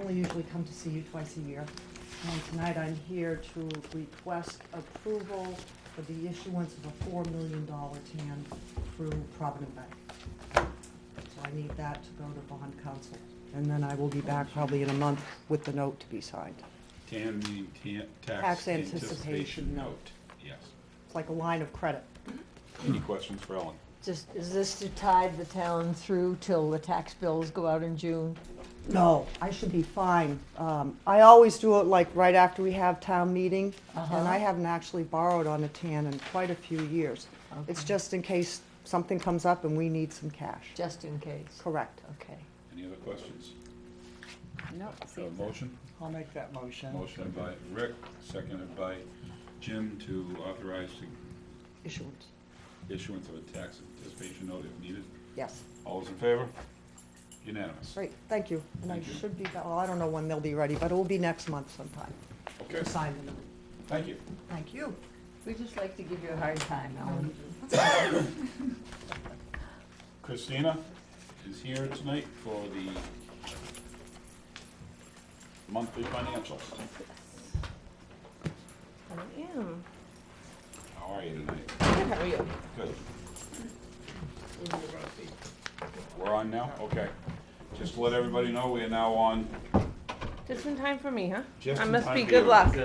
only usually come to see you twice a year. And tonight I'm here to request approval for the issuance of a four million dollar TAN through Provident Bank. So I need that to go to bond counsel. And then I will be back probably in a month with the note to be signed. TAN meaning ta- Tax tax anticipation anticipation note. note. Yes. It's like a line of credit. Any questions for Ellen? Just, is this to tide the town through till the tax bills go out in June? No, I should be fine. Um, I always do it like right after we have town meeting, and Uh-huh. I haven't actually borrowed on a TAN in quite a few years. It's Okay. just in case something comes up and we need some cash. Just in case, Correct. okay. Any other questions? No, So a motion? I'll make that motion. Motion by Rick, seconded by Jim to authorize the Issuance, issuance of a tax anticipation note if needed. yes. All those in favor? Unanimous. Great, thank you. And I Thank you. should be, well, I don't know when they'll be ready, but it will be next month sometime Okay, to sign the note. thank you. Thank you. We just like to give you a hard time, Ellen. Christina is here tonight for the monthly financials. I am. How are you tonight? Good, how are you? Good. We're on now? Okay. Just to let everybody know, we are now on. Just in time for me, huh? Just I in must time be for good you. luck.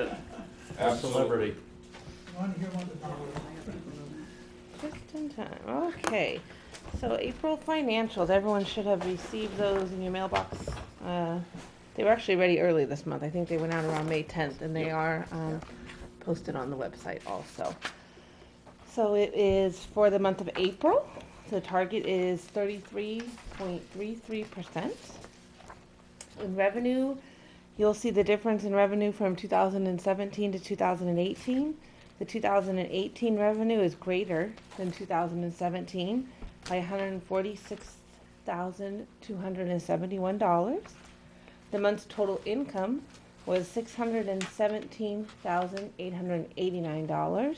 Absolutely. Just in time. Okay. So April financials, everyone should have received those in your mailbox. Uh, they were actually ready early this month. I think they went out around May 10th, and they Yep. are um, posted on the website also. So it is for the month of April. The target is 33.33%. In revenue, you'll see the difference in revenue from 2017 to 2018. The 2018 revenue is greater than 2017 by $146,271. The month's total income was $617,889.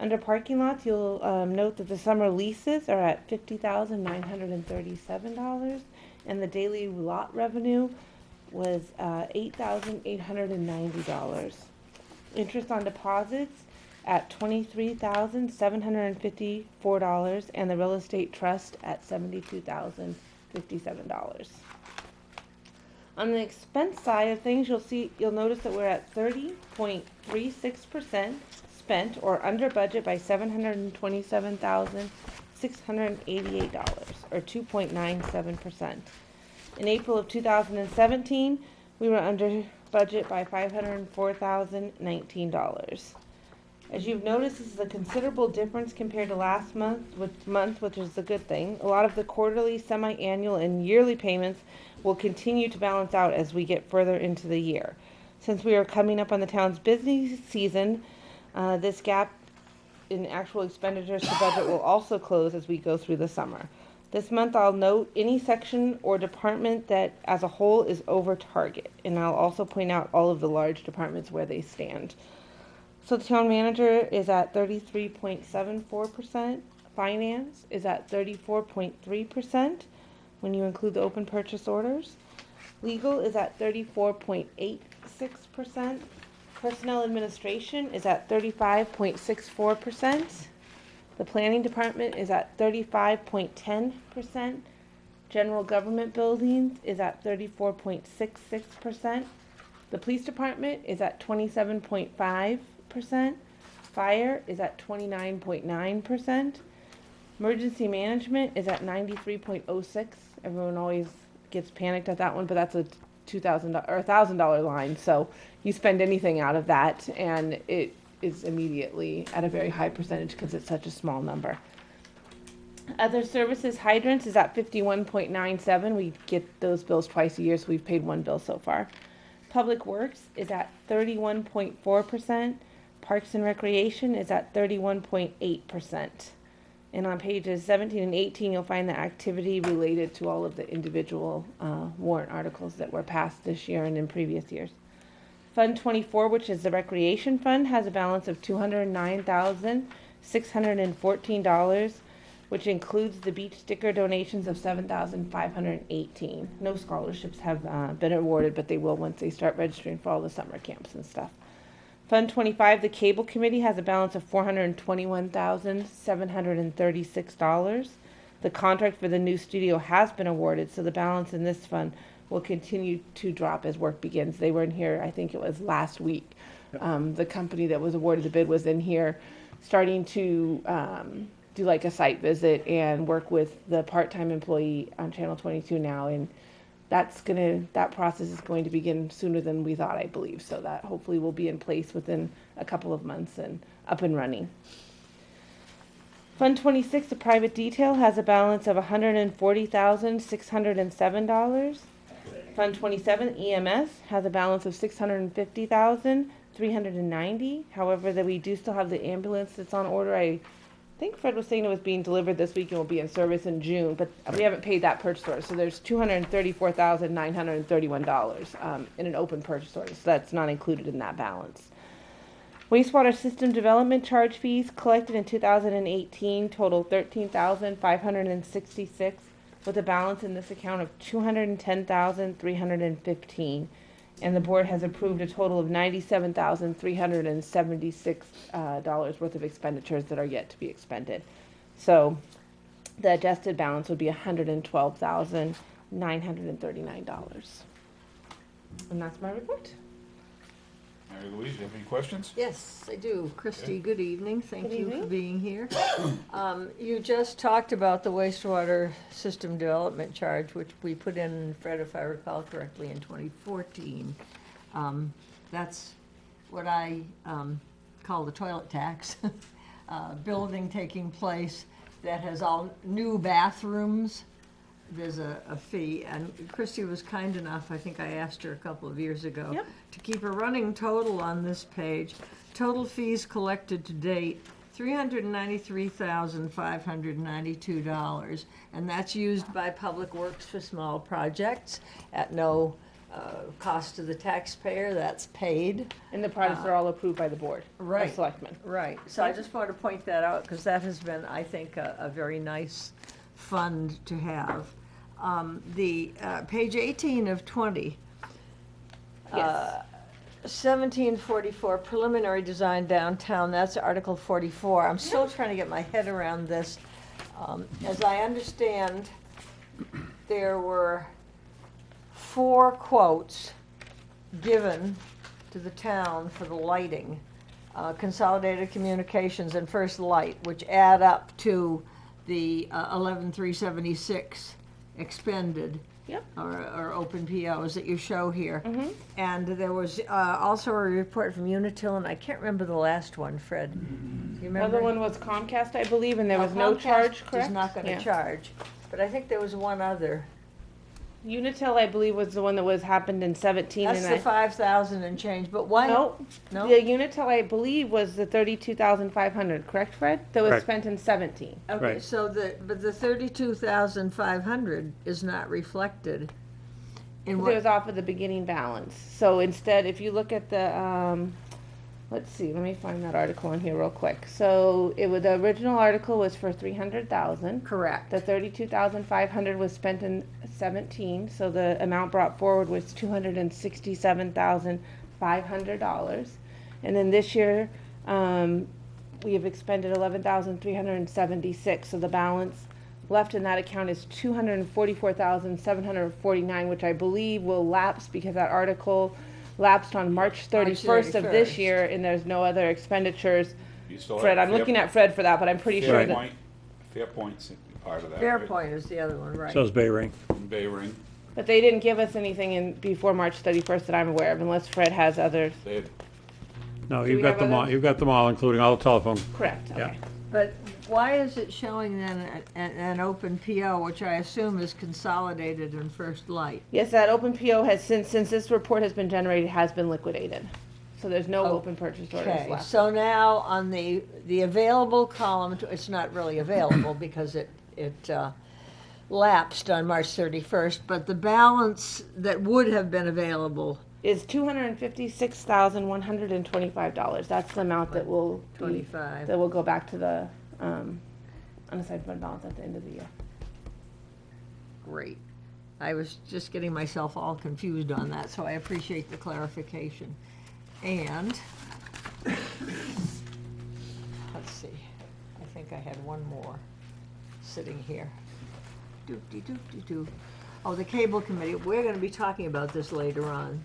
Under parking lots, you'll um, note that the summer leases are at $50,937 and the daily lot revenue was uh, $8,890. Interest on deposits at $23,754 and the real estate trust at $72,057. On the expense side of things, you'll see you'll notice that we're at 30.36% spent or under budget by seven hundred and twenty-seven thousand six hundred and eighty-eight dollars, or two point nine seven percent. In April of two thousand and seventeen, we were under budget by five hundred and four thousand nineteen dollars. As you've noticed, this is a considerable difference compared to last month, which month, which is a good thing. A lot of the quarterly, semi-annual, and yearly payments will continue to balance out as we get further into the year. Since we are coming up on the town's busy season, uh, this gap in actual expenditures to budget will also close as we go through the summer. This month, I'll note any section or department that as a whole is over target, and I'll also point out all of the large departments where they stand. So the town manager is at 33.74%, finance is at 34.3% when you include the open purchase orders, legal is at 34.86%, personnel administration is at thirty-five point six four percent. The planning department is at thirty-five point ten percent. General government buildings is at thirty-four point six six percent. The police department is at twenty-seven point five percent. Fire is at twenty-nine point nine percent. Emergency management is at ninety-three point oh six. Everyone always gets panicked at that one, but that's a two thousand or a thousand dollar line. So you spend anything out of that, and it is immediately at a very high percentage because it's such a small number. Other services hydrants is at fifty-one point nine seven. We get those bills twice a year, so we've paid one bill so far. Public Works is at thirty-one point four percent. Parks and Recreation is at thirty-one point eight percent. And on pages seventeen and eighteen, you'll find the activity related to all of the individual uh, warrant articles that were passed this year and in previous years. Fund twenty-four, which is the Recreation Fund, has a balance of two hundred and nine thousand, six hundred and fourteen dollars, which includes the beach sticker donations of seven thousand five hundred and eighteen. No scholarships have uh, been awarded, but they will once they start registering for all the summer camps and stuff. Fund twenty-five, the Cable Committee has a balance of four hundred and twenty-one thousand, seven hundred and thirty-six dollars. The contract for the new studio has been awarded, so the balance in this fund will continue to drop as work begins. They were in here, I think it was last week. Yep. Um, the company that was awarded the bid was in here starting to um, do like a site visit and work with the part-time employee on channel 22 now and that's gonna that process is going to begin sooner than we thought i believe so that hopefully will be in place within a couple of months and up and running fund 26 the private detail has a balance of $140607 Fund 27 EMS has a balance of 650,390. However, that we do still have the ambulance that's on order. I think Fred was saying it was being delivered this week and will be in service in June, but we haven't paid that purchase order. So there's $234,931 um, in an open purchase order. So that's not included in that balance. Wastewater system development charge fees collected in 2018 total 13,566 with a balance in this account of two hundred and the board has approved a total of ninety-seven thousand, three hundred and seventy-six, uh, dollars worth of expenditures that are yet to be expended. So, the adjusted balance would be hundred and twelve thousand, nine hundred and thirty-nine dollars. And that's my report. Mary Louise, you have any questions? Yes, I do. Christy, good evening. Thank Good you for evening. being here. Um, You just talked about the wastewater system development charge, which we put in, Fred, if I recall correctly, in 2014. Um, That's what I um, call the toilet tax. Uh, Building taking place that has all new bathrooms, there's a, a fee. And Christy was kind enough, I think I asked her a couple of years ago, Yep. to keep a running total on this page. Total fees collected to date, three hundred and ninety-three thousand, five hundred and ninety-two dollars. And that's used by Public Works for small projects at no, uh, cost to the taxpayer, that's paid. And the projects are all approved by the board Right. of selectmen. Right, so I just wanted to point that out, because that has been, I think, a, a very nice fund to have. Um, the, uh, page eighteen of twenty. Yes. Seventeen forty-four preliminary design downtown, that's Article forty-four. I'm still trying to get my head around this. Um, as I understand, there were four quotes given to the town for the lighting. Uh, Consolidated Communications and First Light, which add up to the uh, eleven three seventy-six expended Yep. or, or open POs that you show here. Mm-hmm. And there was uh, also a report from Unitil, and I can't remember the last one, Fred. You remember? Other one was Comcast, I believe, and there Now, was no charge, correct? Is not gonna Yeah. charge, but I think there was one other. Unitil, I believe, was the one that was happened in seventeen That's and the I. five thousand and change, but why? No, No? the Unitil, I believe, was the thirty-two thousand five hundred, correct, Fred? That was Correct. spent in seventeen. Okay, Right. so the, but the thirty-two thousand five hundred is not reflected in It what, was off of the beginning balance. So instead, if you look at the, um, let's see, let me find that article in here real quick. So it was, the original article was for three hundred thousand. correct. The thirty-two thousand five hundred was spent in seventeen, so the amount brought forward was two hundred and sixty-seven thousand five hundred dollars. And then this year, um, we have expended eleven thousand three hundred and seventy-six, so the balance left in that account is two hundred and forty-four thousand seven hundred and forty-nine, which I believe will lapse because that article lapsed on March thirty-first of this 31st. year, and there's no other expenditures. You still have Fred, I'm Fair- looking at Fred for that, but I'm pretty sure Fair that. Fairpoint, Fairpoint's part of that, right? Fairpoint is the other one, right. So is BayRing. Bay Ring, But they didn't give us anything in, before March thirty-first that I'm aware of, unless Fred has others. they had No, Do you've got have them all, other- you've got them all, including all the telephone. Correct, Yeah. okay. But why is it showing then an, an open PO, which I assume is consolidated in First Light? Yes, that open PO has, since, since this report has been generated, has been liquidated. So there's no Oh, open purchase orders Okay, left. so now on the, the available column, it's not really available because it, it uh, lapsed on March thirty-first, but the balance that would have been available, Is two hundred and fifty-six thousand, one hundred and twenty-five dollars. That's the amount that will be, twenty-five. that will go back to the, um, unassigned fund balance at the end of the year. Great. I was just getting myself all confused on that, so I appreciate the clarification. And, let's see, I think I had one more sitting here. Doop-de-doop-de-doo. Oh, the cable committee, we're gonna be talking about this later on,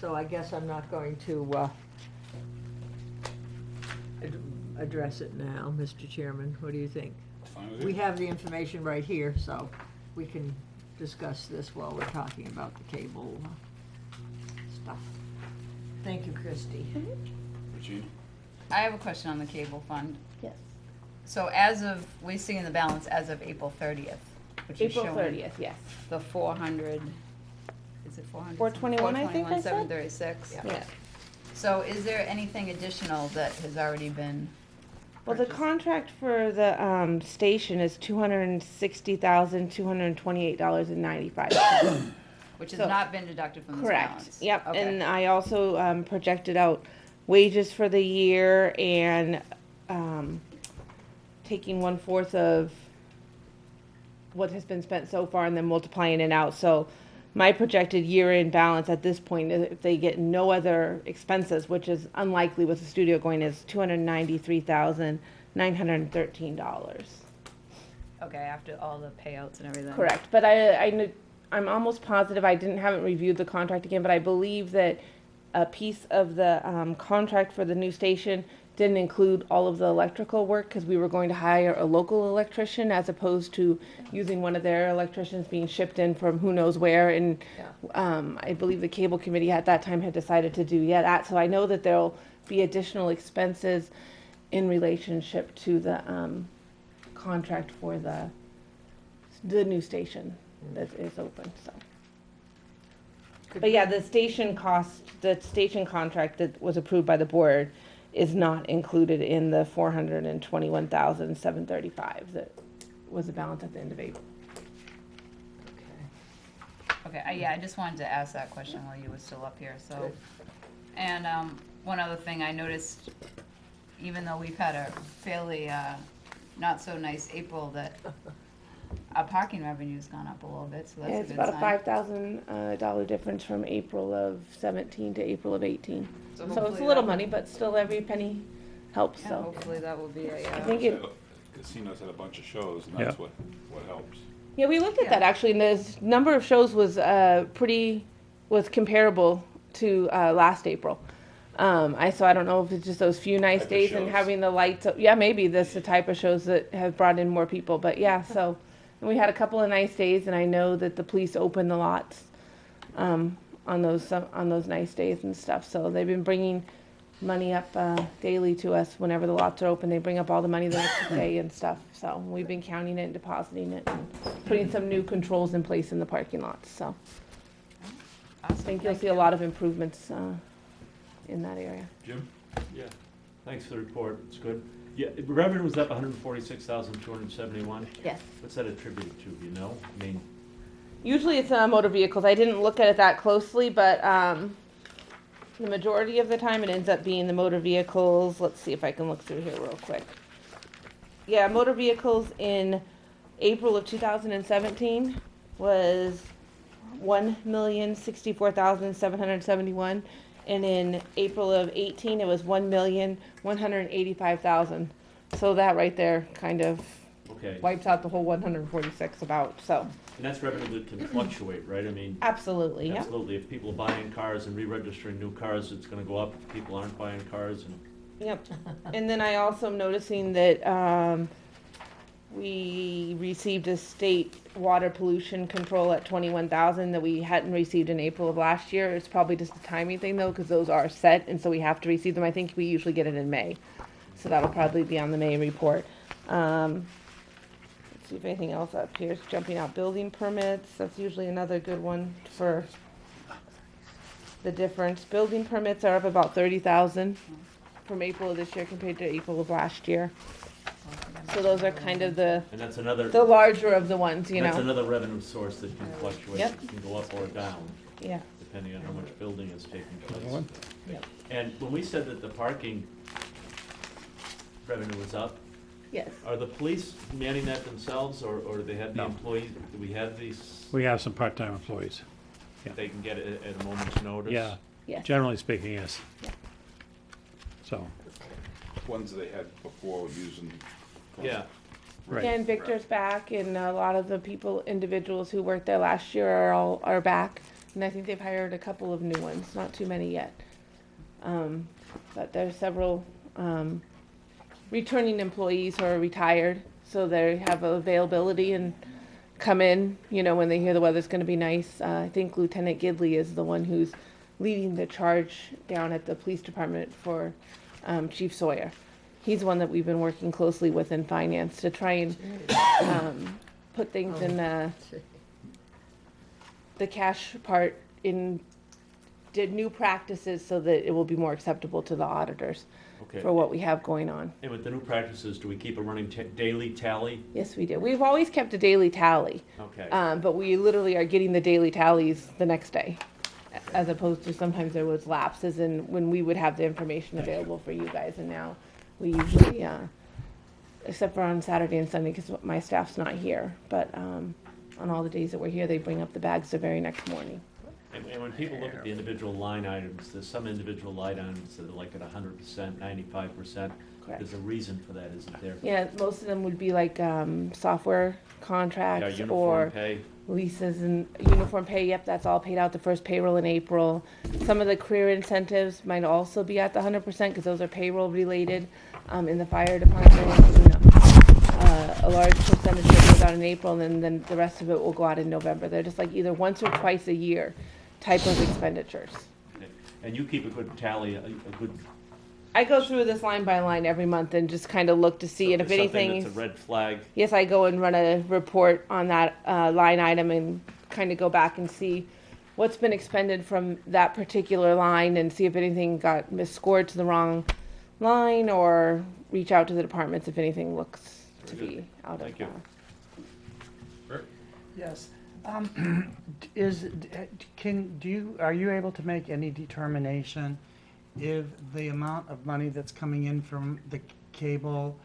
so I guess I'm not going to, uh, address it now, Mr. Chairman, what do you think? Fine with We you? have the information right here, so we can discuss this while we're talking about the cable uh, stuff. Thank you, Christie. Regina? I have a question on the cable fund. Yes. So as of, we're seeing the balance as of April thirtieth, which is April showing thirtieth, yes. the four hundred, is it four hundred? 421, I think I said? Seven thirty-six. Yeah. So is there anything additional that has already been Well, the contract for the, um, station is two hundred and sixty thousand, two hundred and twenty-eight dollars and ninety-five cents. Which has so- not been deducted from this Correct, balance? yep, Okay. and I also, um, projected out wages for the year and, um, taking one-fourth of what has been spent so far and then multiplying it out, so my projected year-end balance at this point, if they get no other expenses, which is unlikely with the studio going, is two hundred ninety-three thousand, nine hundred thirteen dollars. Okay, after all the payouts and everything? Correct, but I, I, I'm almost positive, I didn't, haven't reviewed the contract again, but I believe that a piece of the, um, contract for the new station didn't include all of the electrical work, cause we were going to hire a local electrician as opposed to using one of their electricians being shipped in from who knows where, and, um, I believe the cable committee at that time had decided to do yet that, so I know that there'll be additional expenses in relationship to the, um, contract for the, the new station that is open, so. But yeah, the station cost, the station contract that was approved by the board is not included in the four hundred and twenty-one thousand, seven thirty-five that was the balance at the end of April. Okay, I, yeah, I just wanted to ask that question while you were still up here, so. And, um, one other thing I noticed, even though we've had a fairly, uh, not so nice April, that our parking revenue's gone up a little bit, so that's Yeah, a it's good about a five thousand, uh, dollar difference from April of seventeen to April of eighteen. So it's a hopefully little that- money, but still every penny helps, Yeah, so. hopefully that will be a, I uh, think it, Casinos had a bunch of shows, and that's what, what helps. Yeah, we looked at Yeah. that actually, and the number of shows was uh, pretty was comparable to uh, last April. Um, I so I don't know if it's just those few nice Type of days and shows. having the lights. Up. Yeah, maybe that's the type of shows that have brought in more people. But yeah, so and we had a couple of nice days, and I know that the police open the lots um, on those on those nice days and stuff. So they've been bringing money up uh, daily to us whenever the lots are open. They bring up all the money the next day and stuff. So we've been counting it and depositing it and putting some new controls in place in the parking lots. So I think you'll thank see a lot of improvements uh, in that area. Jim? Yeah, thanks for the report, it's good. Yeah, revenue was up 146,271. Yes. What's that attributed to, you know? I mean, Usually it's uh, motor vehicles. I didn't look at it that closely, but um, the majority of the time it ends up being the motor vehicles. Let's see if I can look through here real quick. Yeah, motor vehicles in April of 2017 was 1,064,771 and in April of 18 it was one million one hundred eighty-five thousand. So that right there kind of okay, wipes out the whole 146 about. So and that's revenue that can fluctuate, right? I mean, absolutely, yeah. absolutely, if people are buying cars and re-registering new cars, it's gonna go up. If people aren't buying cars and, Yep. And then I also am noticing that, um, we received a state water pollution control at twenty-one thousand that we hadn't received in April of last year. It's probably just a timing thing though, cause those are set and so we have to receive them. I think we usually get it in May. So that'll probably be on the May report. Um, let's see if anything else up here is jumping out. Building permits, that's usually another good one for the difference. Building permits are up about thirty thousand from April of this year compared to April of last year. So those are kind of the, And that's another, the larger of the ones, you know. that's know? another revenue source that can fluctuate, Yep. It can go up or down, Yeah, depending on how much building is taking place. one? Yep. And when we said that the parking revenue was up, yes. are the police manning that themselves, or, or do they have the No. employees, do we have these, We have some part-time employees. yeah. they can get it at a moment's notice? Yeah, Yes. generally speaking, yes. Yeah. So, Ones they had before using. Yeah, right. And Victor's back, and a lot of the people, individuals who worked there last year are all, are back. And I think they've hired a couple of new ones, not too many yet. Um, but there's several, um, returning employees who are retired, so they have availability and come in, you know, when they hear the weather's gonna be nice. Uh, I think Lieutenant Gidley is the one who's leading the charge down at the police department for, um, Chief Sawyer. He's one that we've been working closely with in finance to try and, um, put things in, uh, the cash part in, did new practices so that it will be more acceptable to the auditors okay. for what we have going on. And with the new practices, do we keep a running ta- daily tally? Yes, we do. We've always kept a daily tally, Okay, um, but we literally are getting the daily tallies the next day. As opposed to sometimes there was lapses in when we would have the information available for you guys and now we usually, uh, except for on Saturday and Sunday because my staff's not here, but, um, on all the days that we're here, they bring up the bags the very next morning. and, and when people look at the individual line items, there's some individual line items that are like at hundred percent, ninety-five percent. Correct. There's a reason for that, isn't there? Yeah, most of them would be like, um, software contracts uniform or pay, leases and uniform pay, yep, that's all paid out the first payroll in April. Some of the career incentives might also be at the hundred percent, cause those are payroll related, um, in the fire department, you know. Uh, a large percentage that goes out in April, and then, then the rest of it will go out in November, they're just like either once or twice a year type of expenditures. And you keep a good tally, a, a good. I go through this line by line every month and just kinda look to see, and if anything. That's a red flag, Yes, I go and run a report on that uh, line item and kind of go back and see what's been expended from that particular line and see if anything got misscored to the wrong line or reach out to the departments if anything looks to Very be out of. Thank you. Yes. Um, Is, can, do you, are you able to make any determination if the amount of money that's coming in from the cable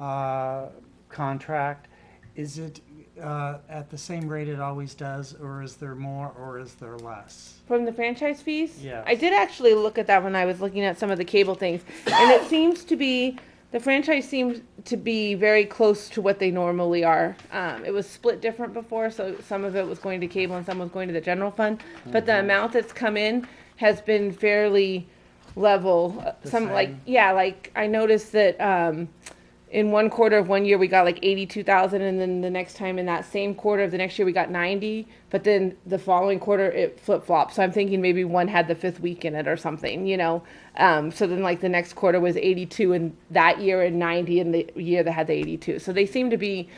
uh, contract, is it uh, at the same rate it always does, or is there more, or is there less? From the franchise fees? Yes. I did actually look at that when I was looking at some of the cable things, and it seems to be, the franchise seems to be very close to what they normally are. Um, it was split different before, so some of it was going to cable and some was going to the general fund, but the amount that's come in has been fairly level. Uh, The Some, like, same. yeah, like, I noticed that, um, in one quarter of one year we got like 82,000 and then the next time in that same quarter of the next year we got 90 but then the following quarter it flip-flopped. So i'm thinking maybe one had the fifth week in it or something you know? Um, so then like the next quarter was 82 in that year and 90 in the year that had the 82 so they seem to be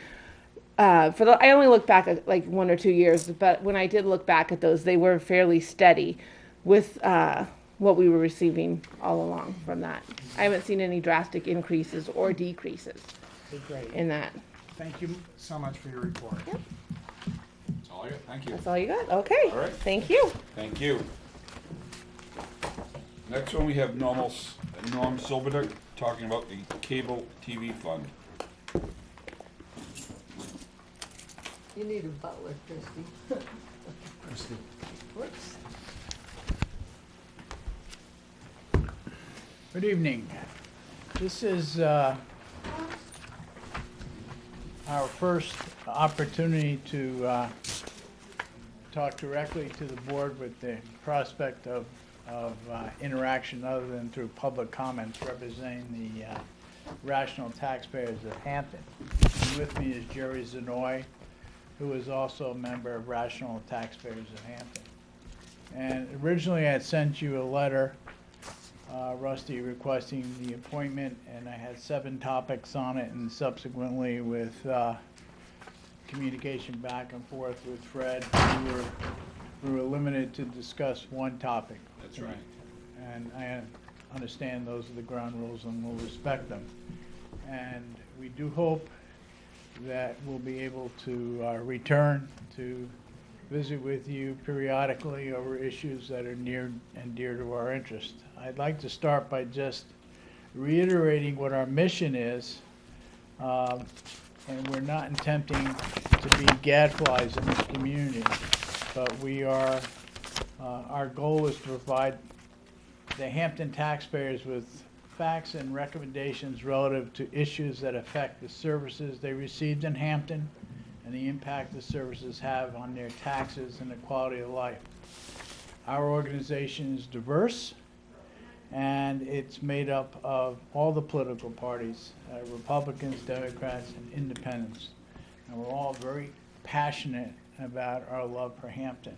uh, for the i only looked back at like one or two years but when i did look back at those they were fairly steady with uh, what we were receiving all along from that i haven't seen any drastic increases or decreases Great. in that Thank you so much for your report. Yep. That's all I got, thank you. that's all you got okay All right. thank you Thank you. Next one, we have Normal, Norm Silberdick talking about the cable TV fund. You need a butler, Christie. Whoops. Good evening. This is uh, our first opportunity to uh, talk directly to the board with the prospect of, of uh, interaction other than through public comments representing the uh, rational taxpayers of Hampton. And With me is Jerry Zanoy, who is also a member of Rational Taxpayers of Hampton. And originally I had sent you a letter uh, Rusty requesting the appointment, and I had seven topics on it, and subsequently with uh, communication back and forth with Fred, we were, we were limited to discuss one topic. That's right. And I understand those are the ground rules and we'll respect them. And we do hope that we'll be able to uh, return to visit with you periodically over issues that are near and dear to our interest. I'd like to start by just reiterating what our mission is. Um, And we're not attempting to be gadflies in this community, but we are, uh, our goal is to provide the Hampton taxpayers with facts and recommendations relative to issues that affect the services they received in Hampton and the impact the services have on their taxes and the quality of life. Our organization is diverse, and it's made up of all the political parties, uh, Republicans, Democrats, and independents. And we're all very passionate about our love for Hampton.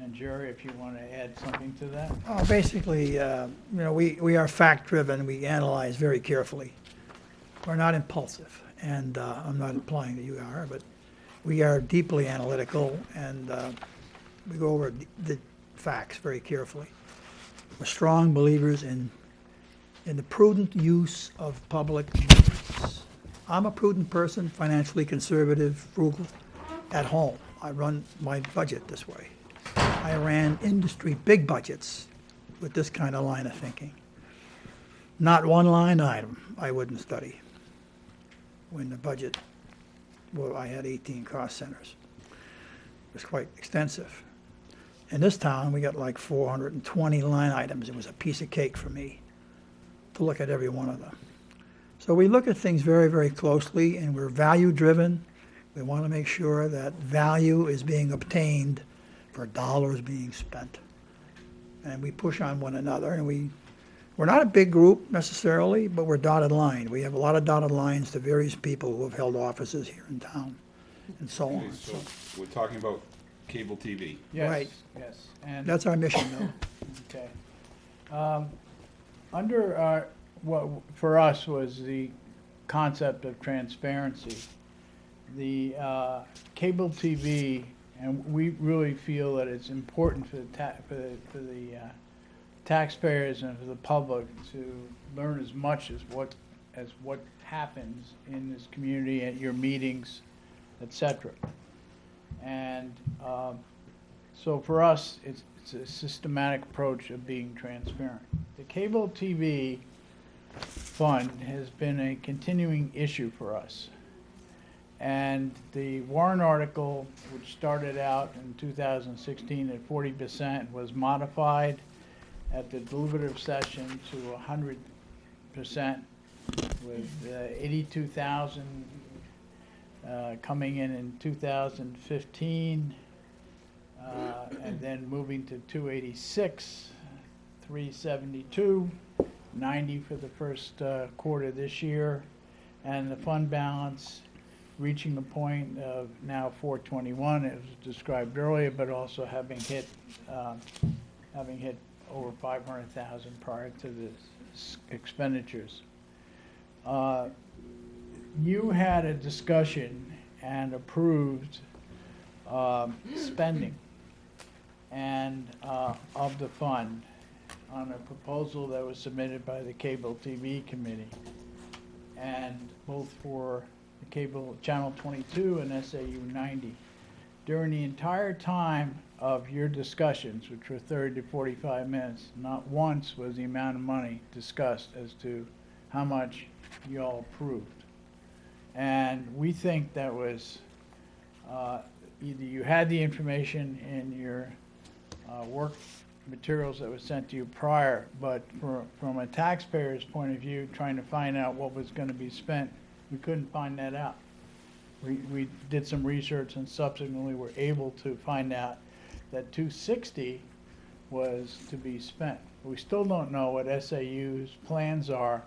And Jerry, if you want to add something to that? Oh, Basically, uh, you know, we, we are fact-driven, we analyze very carefully. We're not impulsive, and uh, I'm not implying that you are, but we are deeply analytical, and uh, we go over the facts very carefully. We're strong believers in, in the prudent use of public monies. I'm a prudent person, financially conservative, frugal, at home. I run my budget this way. I ran industry big budgets with this kind of line of thinking. Not one line item I wouldn't study when the budget, well, I had 18 cost centers. It was quite extensive. In this town, we got like 420 line items. It was a piece of cake for me to look at every one of them. So we look at things very, very closely, and we're value-driven. We want to make sure that value is being obtained for dollars being spent. And we push on one another, and we, we're not a big group necessarily, but we're dotted line. We have a lot of dotted lines to various people who have held offices here in town, and so Okay, on. so So we're talking about cable TV. Yes, Right. Yes, and. that's our mission, though. Okay. Um, Under, our, what, for us was the concept of transparency. The uh, cable TV, and we really feel that it's important for the ta, for the, for the uh, taxpayers and for the public to learn as much as what, as what happens in this community at your meetings, etc. And, um, so for us, it's, it's a systematic approach of being transparent. The cable TV fund has been a continuing issue for us. And the warrant article, which started out in 2016 at 40%, was modified at the deliberative session to 100%, with uh, 82,000 uh, coming in in 2015, uh, and then moving to 286, 372, 90 for the first uh, quarter this year, and the fund balance reaching the point of now 421, as described earlier, but also having hit, um, having hit over 500,000 prior to the expenditures. Uh, You had a discussion and approved um, spending and uh, of the fund on a proposal that was submitted by the Cable TV Committee. And both for the cable, Channel 22 and SAU 90. During the entire time of your discussions, which were 30 to 45 minutes, not once was the amount of money discussed as to how much you all approved. And we think that was, uh, either you had the information in your uh, work materials that was sent to you prior, but for- from a taxpayer's point of view, trying to find out what was going to be spent, we couldn't find that out. We, we did some research and subsequently were able to find out that 260 was to be spent. We still don't know what SAU's plans are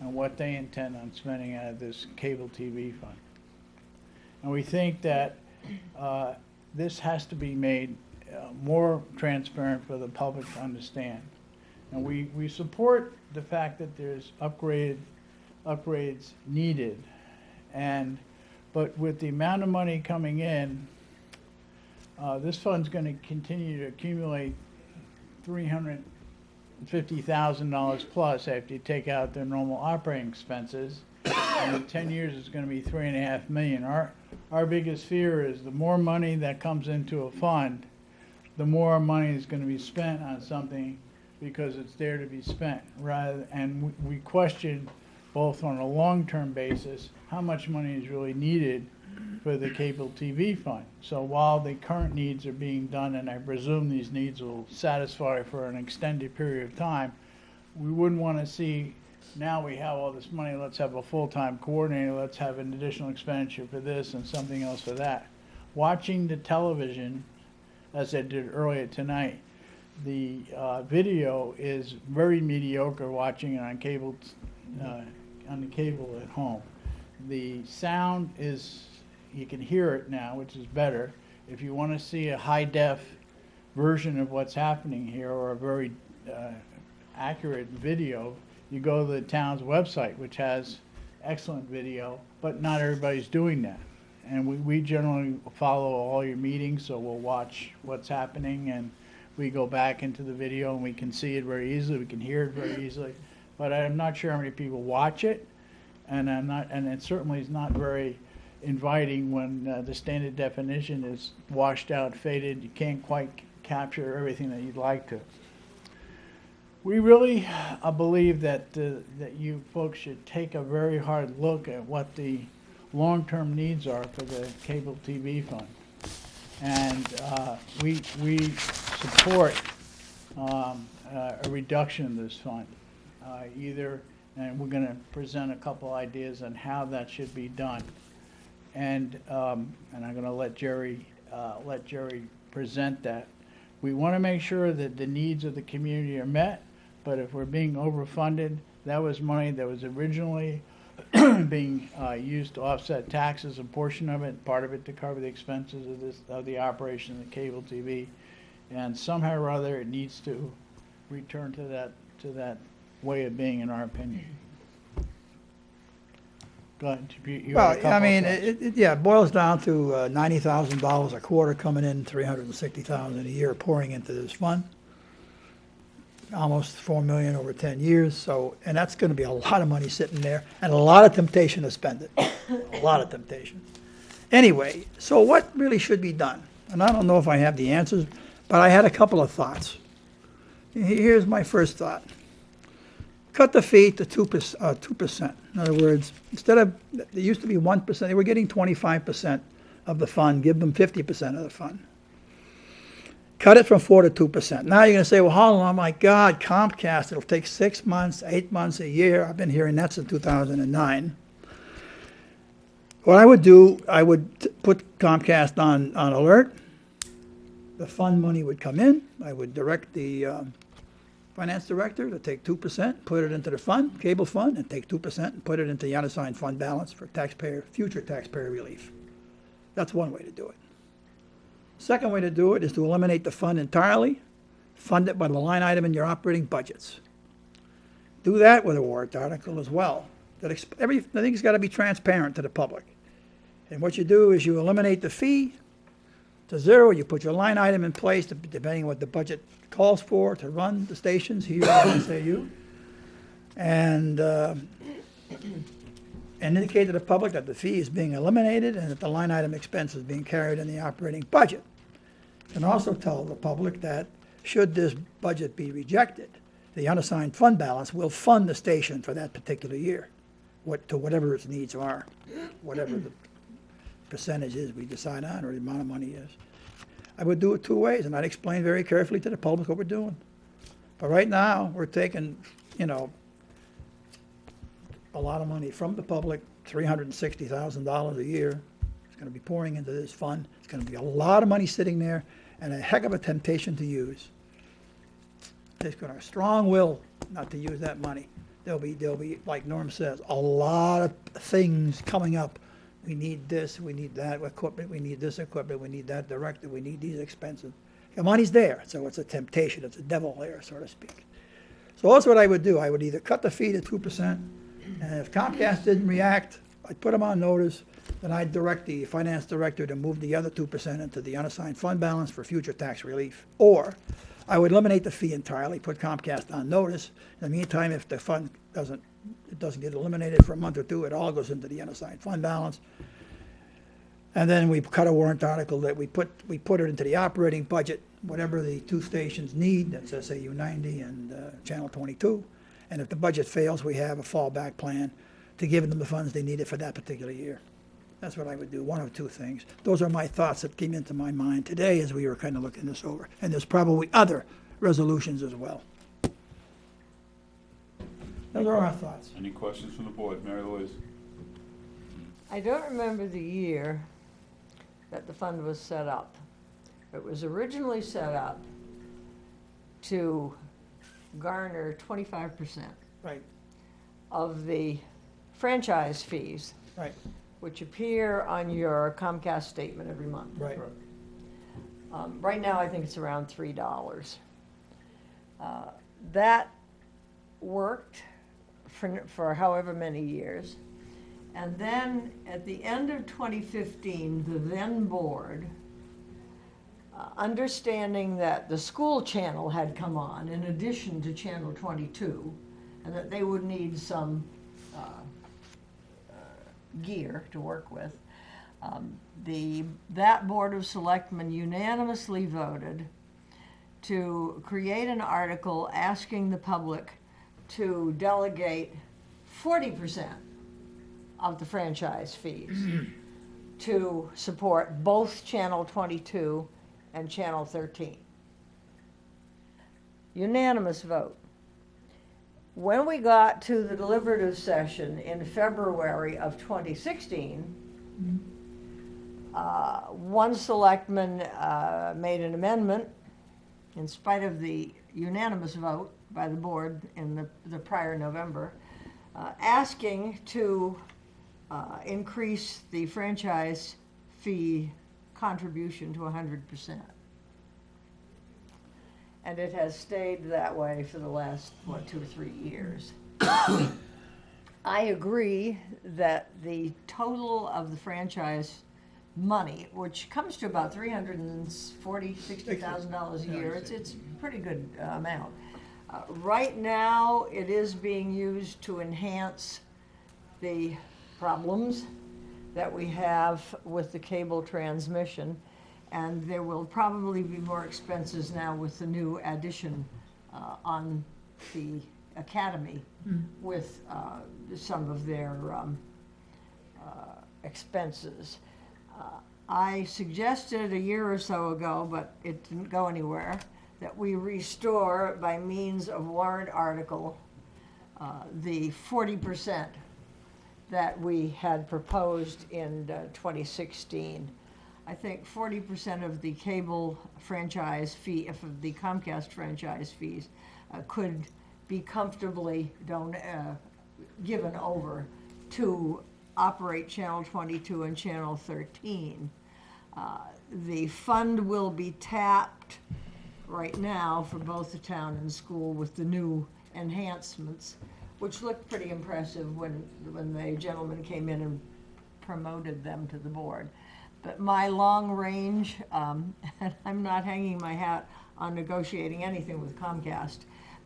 and what they intend on spending out of this cable TV fund. And we think that uh, this has to be made uh, more transparent for the public to understand. And we, we support the fact that there's upgraded, upgrades needed. And, but with the amount of money coming in, uh, this fund's gonna continue to accumulate three hundred and fifty thousand dollars plus after you take out their normal operating expenses. And in ten years, it's gonna be three and a half million. Our, our biggest fear is the more money that comes into a fund, the more money is gonna be spent on something because it's there to be spent, rather, and we- we question both on a long-term basis, how much money is really needed for the cable TV fund. So while the current needs are being done, and I presume these needs will satisfy for an extended period of time, we wouldn't want to see, now we have all this money, let's have a full-time coordinator, let's have an additional expenditure for this and something else for that. Watching the television, as I did earlier tonight, the uh, video is very mediocre watching it on cable, uh, on the cable at home. The sound is, you can hear it now, which is better. If you want to see a high def version of what's happening here or a very uh, accurate video, you go to the town's website, which has excellent video, but not everybody's doing that. And we, we generally follow all your meetings, so we'll watch what's happening and we go back into the video and we can see it very easily, we can hear it very easily. But I'm not sure how many people watch it, and I'm not, and it certainly is not very inviting when uh, the standard definition is washed out, faded, you can't quite capture everything that you'd like to. We really uh, believe that, uh, that you folks should take a very hard look at what the long-term needs are for the cable TV fund. And uh, we, we support um, uh, a reduction in this fund, uh, either, and we're going to present a couple ideas on how that should be done. And, um, and I'm going to let Jerry, uh, let Jerry present that. We want to make sure that the needs of the community are met, but if we're being overfunded, that was money that was originally being uh, used to offset taxes, a portion of it, part of it to cover the expenses of this, of the operation of the cable TV. And somehow or other, it needs to return to that, to that way of being, in our opinion. Go ahead, you- you had a Well, I mean, it, it, yeah, it boils down to uh, ninety thousand dollars a quarter coming in, three hundred and sixty thousand a year pouring into this fund. Almost four million over ten years, so, and that's gonna be a lot of money sitting there, and a lot of temptation to spend it, a lot of temptation. Anyway, so what really should be done? And I don't know if I have the answers, but I had a couple of thoughts. Here's my first thought cut the fee to two percent, uh, two percent. In other words, instead of, it used to be one percent, they were getting twenty-five percent of the fund, give them fifty percent of the fund. Cut it from four to two percent. Now you're gonna say, well, long? Oh my God, Comcast, it'll take six months, eight months, a year. I've been hearing that since two thousand and nine. What I would do, I would put Comcast on, on alert. The fund money would come in. I would direct the, um, finance director to take two percent, put it into the fund, cable fund, and take two percent and put it into the unassigned fund balance for taxpayer, future taxpayer relief. That's one way to do it. Second way to do it is to eliminate the fund entirely, fund it by the line item in your operating budgets. Do that with a warrant article as well. That everything's gotta be transparent to the public. And what you do is you eliminate the fee, to zero, you put your line item in place, dep- depending on what the budget calls for to run the stations here at SAU. And, uh, and indicate to the public that the fee is being eliminated and that the line item expense is being carried in the operating budget. And also tell the public that should this budget be rejected, the unassigned fund balance will fund the station for that particular year, what, to whatever its needs are, whatever the percentage is we decide on, or the amount of money is. I would do it two ways, and I'd explain very carefully to the public what we're doing. But right now, we're taking, you know, a lot of money from the public, three hundred and sixty thousand dollars a year. It's gonna be pouring into this fund. It's gonna be a lot of money sitting there, and a heck of a temptation to use. There's gonna, be a strong will not to use that money. There'll be, there'll be, like Norm says, a lot of things coming up. We need this, we need that equipment, we need this equipment, we need that director, we need these expenses. The money's there, so it's a temptation, it's a devil there, so to speak. So that's what I would do. I would either cut the fee to two percent, and if Comcast didn't react, I'd put them on notice, then I'd direct the finance director to move the other two percent into the unassigned fund balance for future tax relief. Or I would eliminate the fee entirely, put Comcast on notice. In the meantime, if the fund doesn't, it doesn't get eliminated for a month or two, it all goes into the unassigned fund balance. And then we cut a warrant article that we put, we put it into the operating budget, whatever the two stations need, that's SAU ninety and uh, Channel twenty-two. And if the budget fails, we have a fallback plan to give them the funds they needed for that particular year. That's what I would do, one of two things. Those are my thoughts that came into my mind today as we were kind of looking this over. And there's probably other resolutions as well. Those are our thoughts. Any questions from the board? Mary Louise? I don't remember the year that the fund was set up. It was originally set up to garner twenty-five percent Right, of the franchise fees, right, which appear on your Comcast statement every month. right. Um, right now, I think it's around three dollars. Uh, That worked for, for however many years. And then, at the end of twenty fifteen, the then board, uh, understanding that the school channel had come on in addition to channel twenty-two, and that they would need some, uh, uh, gear to work with, um, the, that Board of Selectmen unanimously voted to create an article asking the public to delegate forty percent of the franchise fees to support both Channel twenty-two and Channel thirteen. Unanimous vote. When we got to the deliberative session in February of 2016, uh, one selectman uh, made an amendment, in spite of the unanimous vote by the board in the the prior November, uh, asking to uh, increase the franchise fee contribution to 100%. And it has stayed that way for the last, what, two or three years. I agree that the total of the franchise money, which comes to about three hundred and forty, sixty thousand dollars a year, it's, it's pretty good uh, amount. Uh, Right now, it is being used to enhance the problems that we have with the cable transmission. And there will probably be more expenses now with the new addition uh, on the academy with uh, some of their um, uh, expenses. Uh, I suggested a year or so ago, but it didn't go anywhere, that we restore by means of warrant article uh, the forty percent that we had proposed in uh, 2016. I think 40% of the cable franchise fee, if of the Comcast franchise fees, uh, could be comfortably uh, given over to operate Channel 22 and Channel 13. Uh, The fund will be tapped right now for both the town and school with the new enhancements, which looked pretty impressive when, when the gentleman came in and promoted them to the board. But my long range, um, and I'm not hanging my hat on negotiating anything with Comcast,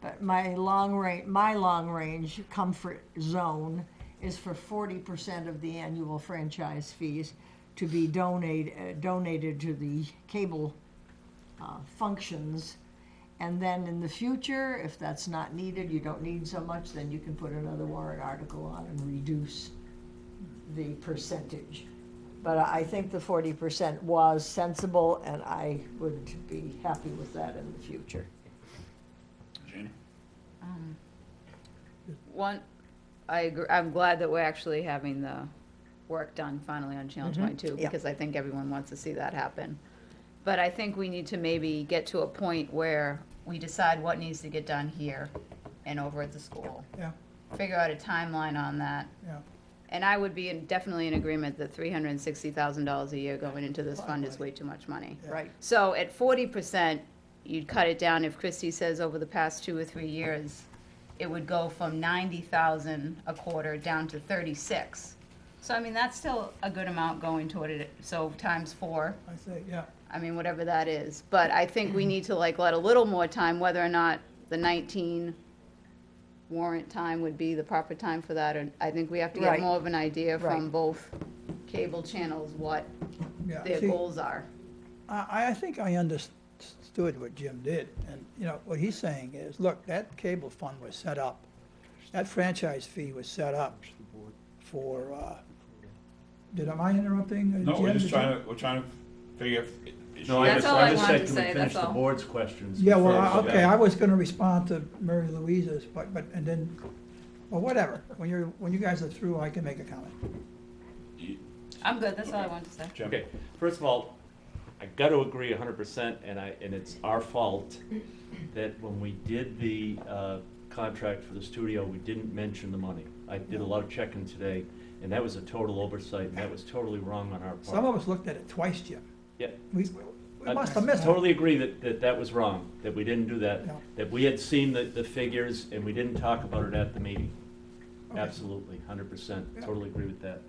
but my long range, my long range comfort zone is for forty percent of the annual franchise fees to be donate, uh, donated to the cable uh, functions. And then in the future, if that's not needed, you don't need so much, then you can put another warrant article on and reduce the percentage. But I think the forty percent was sensible, and I would be happy with that in the future. Janie? Um, One, I agree, I'm glad that we're actually having the work done finally on Channel twenty-two, yeah. because I think everyone wants to see that happen. But I think we need to maybe get to a point where we decide what needs to get done here and over at the school. Yeah. Figure out a timeline on that. Yeah. And I would be in- definitely in agreement that three hundred and sixty thousand dollars a year going into this fund is way too much money. Right. So at forty percent, you'd cut it down if Christie says over the past two or three years, it would go from ninety thousand a quarter down to thirty-six. So I mean, that's still a good amount going toward it, so times four, I say, yeah. I mean, whatever that is. But I think we need to like let a little more time, whether or not the nineteen warrant time would be the proper time for that, and I think we have to get Right. more of an idea from Right. both cable channels what Yeah, their see, goals are. I, I think I understood what Jim did, and, you know, what he's saying is, look, that cable fund was set up, that franchise fee was set up for, uh, did, am I interrupting? uh, No, we're just Did trying to, we're trying to figure if. Is No, I That's just, all I I just wanted said, to can we say, finish that's the all. board's questions? Yeah, well, first? I- okay, I was gonna respond to Mary Louise's, but, but, and then, well, whatever, when you're, when you guys are through, I can make a comment. I'm good, that's all I wanted to say. Jim? Okay, first of all, I gotta agree hundred percent, and I, and it's our fault that when we did the, uh, contract for the studio, we didn't mention the money. I did a lot of checking today, and that was a total oversight, and that was totally wrong on our part. Some of us looked at it twice, Jim. Yeah. We, we I must have missed it. Totally agree that, that that was wrong, that we didn't do that, Yeah. that we had seen the, the figures and we didn't talk about it at the meeting. Okay. Absolutely, hundred percent, Yeah. totally agree with that.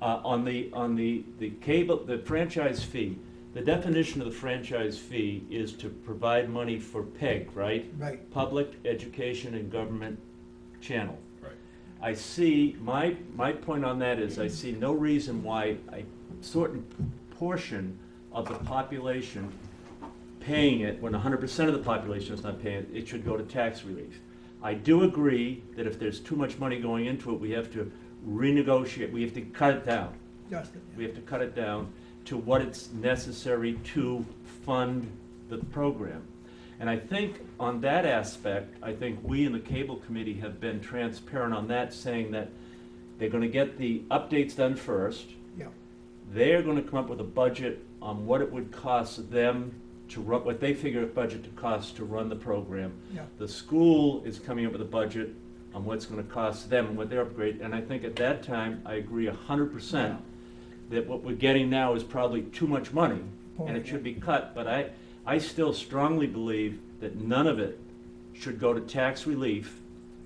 Uh, on the, on the, the cable, the franchise fee, the definition of the franchise fee is to provide money for PEG, right? Right, Public Education and Government Channel. Right. I see, my, my point on that is I see no reason why a certain portion of the population paying it, when hundred percent of the population is not paying it, it should go to tax relief. I do agree that if there's too much money going into it, we have to renegotiate, we have to cut it down. Justin. We have to cut it down to what it's necessary to fund the program. And I think on that aspect, I think we in the cable committee have been transparent on that, saying that they're gonna get the updates done first. Yeah. They're gonna come up with a budget on what it would cost them to run, what they figure a budget to cost to run the program. Yeah. The school is coming up with a budget on what's gonna cost them and what their upgrade, and I think at that time, I agree hundred percent that what we're getting now is probably too much money, and it should be cut, but I, I still strongly believe that none of it should go to tax relief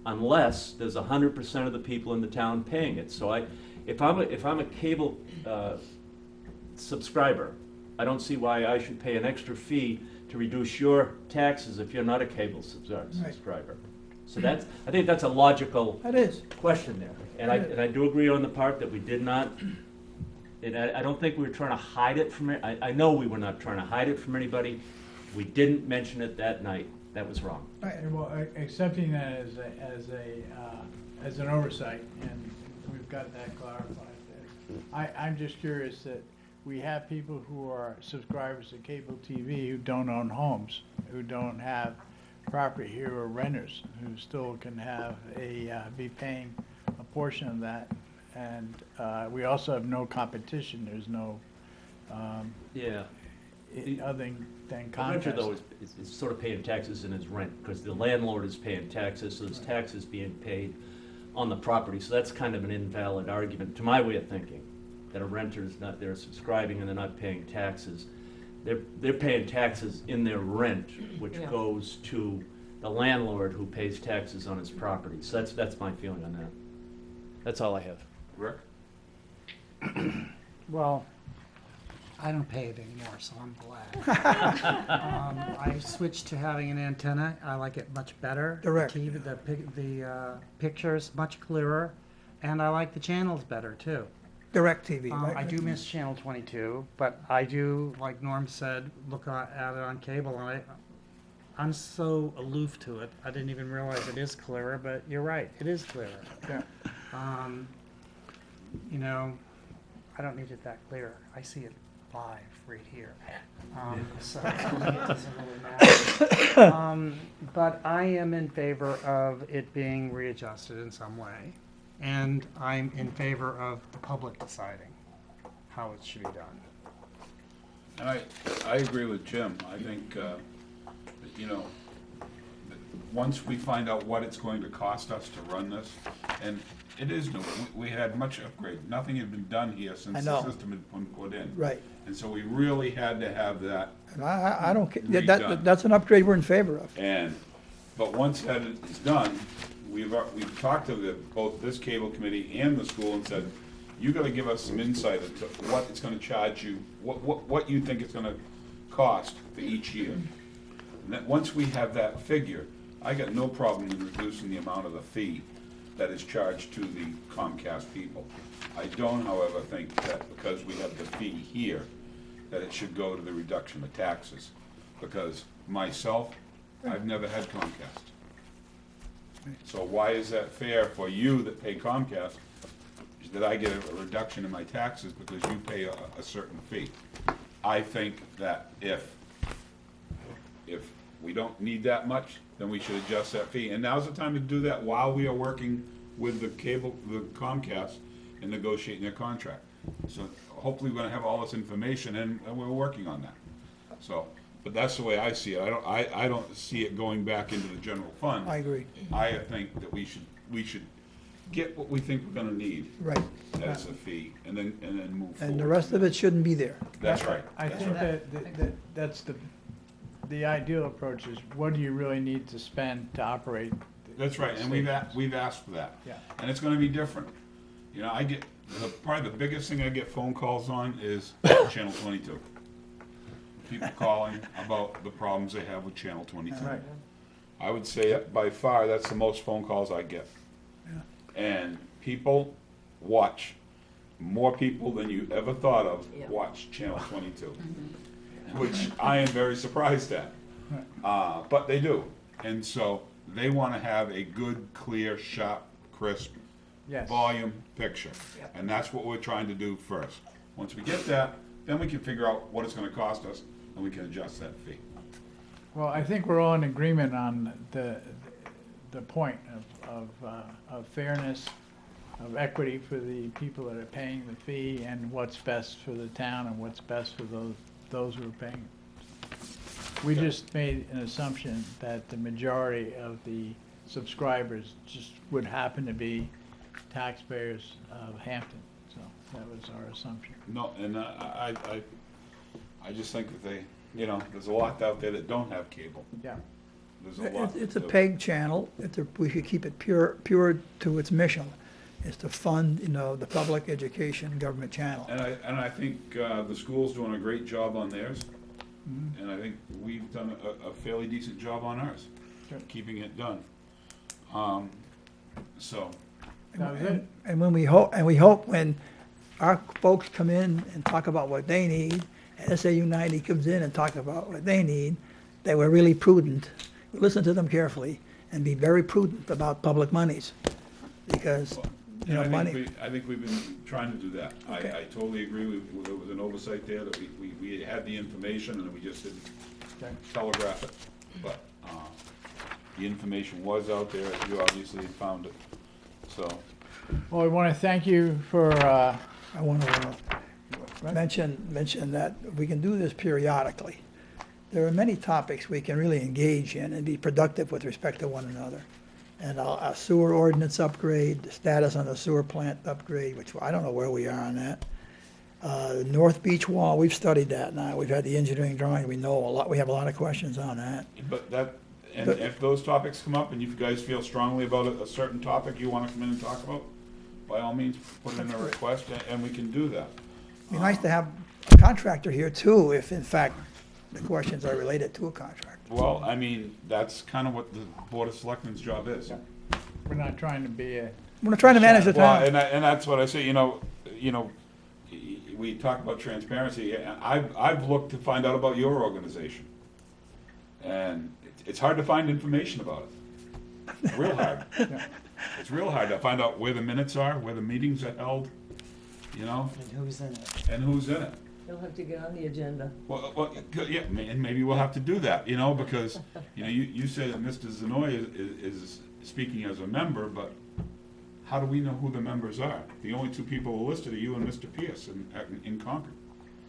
unless there's hundred percent of the people in the town paying it. So I, if I'm a, if I'm a cable, uh, subscriber, I don't see why I should pay an extra fee to reduce your taxes if you're not a cable subscriber. So that's, I think that's a logical That is, question there. And I, and I do agree on the part that we did not, and I, I don't think we were trying to hide it from. I, I know we were not trying to hide it from anybody. We didn't mention it that night. That was wrong. right, Well, a- accepting that as a, as a, uh, as an oversight, and we've got that clarified. there. I, I'm just curious that we have people who are subscribers to cable TV who don't own homes, who don't have property here or renters, who still can have a, uh, be paying a portion of that. And, uh, we also have no competition, there's no, um, Yeah. i- other than The renter though is, is- is sort of paying taxes in his rent, because the landlord is paying taxes, so there's taxes being paid on the property. So that's kind of an invalid argument, to my way of thinking, that a renter is not, they're subscribing and they're not paying taxes. They're, they're paying taxes in their rent, which Yeah. goes to the landlord who pays taxes on his property. So that's, that's my feeling on that. That's all I have. Rick? Well, I don't pay it anymore, so I'm glad. Um, I switched to having an antenna. I like it much better. The Direct. TV, the, pic- the, uh, picture's much clearer, and I like the channels better, too. Direct TV, Um, right? I do miss Channel 22, but I do, like Norm said, look at it on cable, and I, I'm so aloof to it, I didn't even realize it is clearer, but you're right, it is clearer. Yeah. Um, You know, I don't need it that clear, I see it live right here. Um, So to me, it doesn't really matter. Um, But I am in favor of it being readjusted in some way. And I'm in favor of the public deciding how it should be done. And I, I agree with Jim. I think, uh, you know, once we find out what it's going to cost us to run this, and it is new, we, we had much upgrade, nothing had been done here I since know. the system had been put in. Right, And so we really had to have that, and I, I- I don't, ca- that, Redone. that, that's an upgrade we're in favor of. and, but once that is done, we've, uh, we've talked to the, both this cable committee and the school and said, you gotta give us some insight into what it's gonna charge you, what, what, what you think it's gonna cost for each year. And that, once we have that figure, I got no problem in reducing the amount of the fee that is charged to the Comcast people. I don't, however, think that because we have the fee here, that it should go to the reduction of taxes. Because myself, I've never had Comcast. So why is that fair for you that pay Comcast, that I get a reduction in my taxes because you pay a, a certain fee? I think that if, if we don't need that much, then we should adjust that fee. And now's the time to do that while we are working with the cable, the Comcast and negotiating their contract. So hopefully we're gonna have all this information and, and we're working on that. So, but that's the way I see it. I don't, I, I don't see it going back into the general fund. I agree. I think that we should, we should get what we think we're gonna need Right. as a fee and then, and then move forward. And the rest of it shouldn't be there. That's right. I That's think right. that, that- that, that's the, the ideal approach is what do you really need to spend to operate? the- That's right, and we've, a- we've asked for that. Yeah. And it's gonna be different. You know, I get, the, probably the biggest thing I get phone calls on is Channel twenty-two. People calling about the problems they have with Channel twenty-two. Right. I would say by far, that's the most phone calls I get. Yeah. And people watch, more people than you ever thought of Yeah. watch Channel twenty-two. Which I am very surprised at. Uh, but they do. And so they wanna have a good, clear, sharp, crisp Yes. volume picture. And that's what we're trying to do first. Once we get that, then we can figure out what it's gonna cost us, and we can adjust that fee. Well, I think we're all in agreement on the, the point of, of, uh, of fairness, of equity for the people that are paying the fee, and what's best for the town and what's best for those, those who are paying. We just made an assumption that the majority of the subscribers just would happen to be taxpayers of Hampton, so that was our assumption. No, and I, I, I, I just think that they, you know, there's a lot out there that don't have cable. Yeah. There's a lot. It's it's a that- PEG channel, it's a, we should keep it pure, pure to its mission, is to fund, you know, the public education government channel. And I, and I think, uh, the school's doing a great job on theirs. And I think we've done a, a fairly decent job on ours, Good. keeping it done. Um, so, That was it. And when we hope, and we hope when our folks come in and talk about what they need, and SAU ninety comes in and talks about what they need, that we're really prudent, listen to them carefully, and be very prudent about public monies. Because, you know, I think money, we, I think we've been trying to do that. I, Okay. I totally agree with, there was an oversight there, that we, we, we had the information and we just didn't Okay. telegraph it. But, uh, the information was out there, you obviously found it, so. Well, I want to thank you for, uh, I want to mention, mention that we can do this periodically. There are many topics we can really engage in and be productive with respect to one another. And a a sewer ordinance upgrade, the status on the sewer plant upgrade, which I don't know where we are on that. Uh, North Beach Wall, we've studied that now. We've had the engineering drawing. We know a lot, we have a lot of questions on that. But that, and But- if those topics come up and you guys feel strongly about a, a certain topic you wanna come in and talk about, by all means, put in a request and, and we can do that. Be nice to have a contractor here too, if in fact the questions are related to a contract. Well, I mean, that's kinda what the Board of Selectmen's job is. we're not trying to be a, We're not trying to manage the Well, town. and I, and that's what I say, you know, you know, y- y- we talk about transparency, and I've, I've looked to find out about your organization. And it- it's hard to find information about it, real hard. It's real hard to find out where the minutes are, where the meetings are held, you know, And who's in it? and who's in it. You'll have to get on the agenda. Well, well, yeah, ma- and maybe we'll have to do that, you know, because, you know, you, you say that Mr. Zanoy is, is, is speaking as a member, but how do we know who the members are? The only two people listed are you and Mr. Pierce in, in Concord.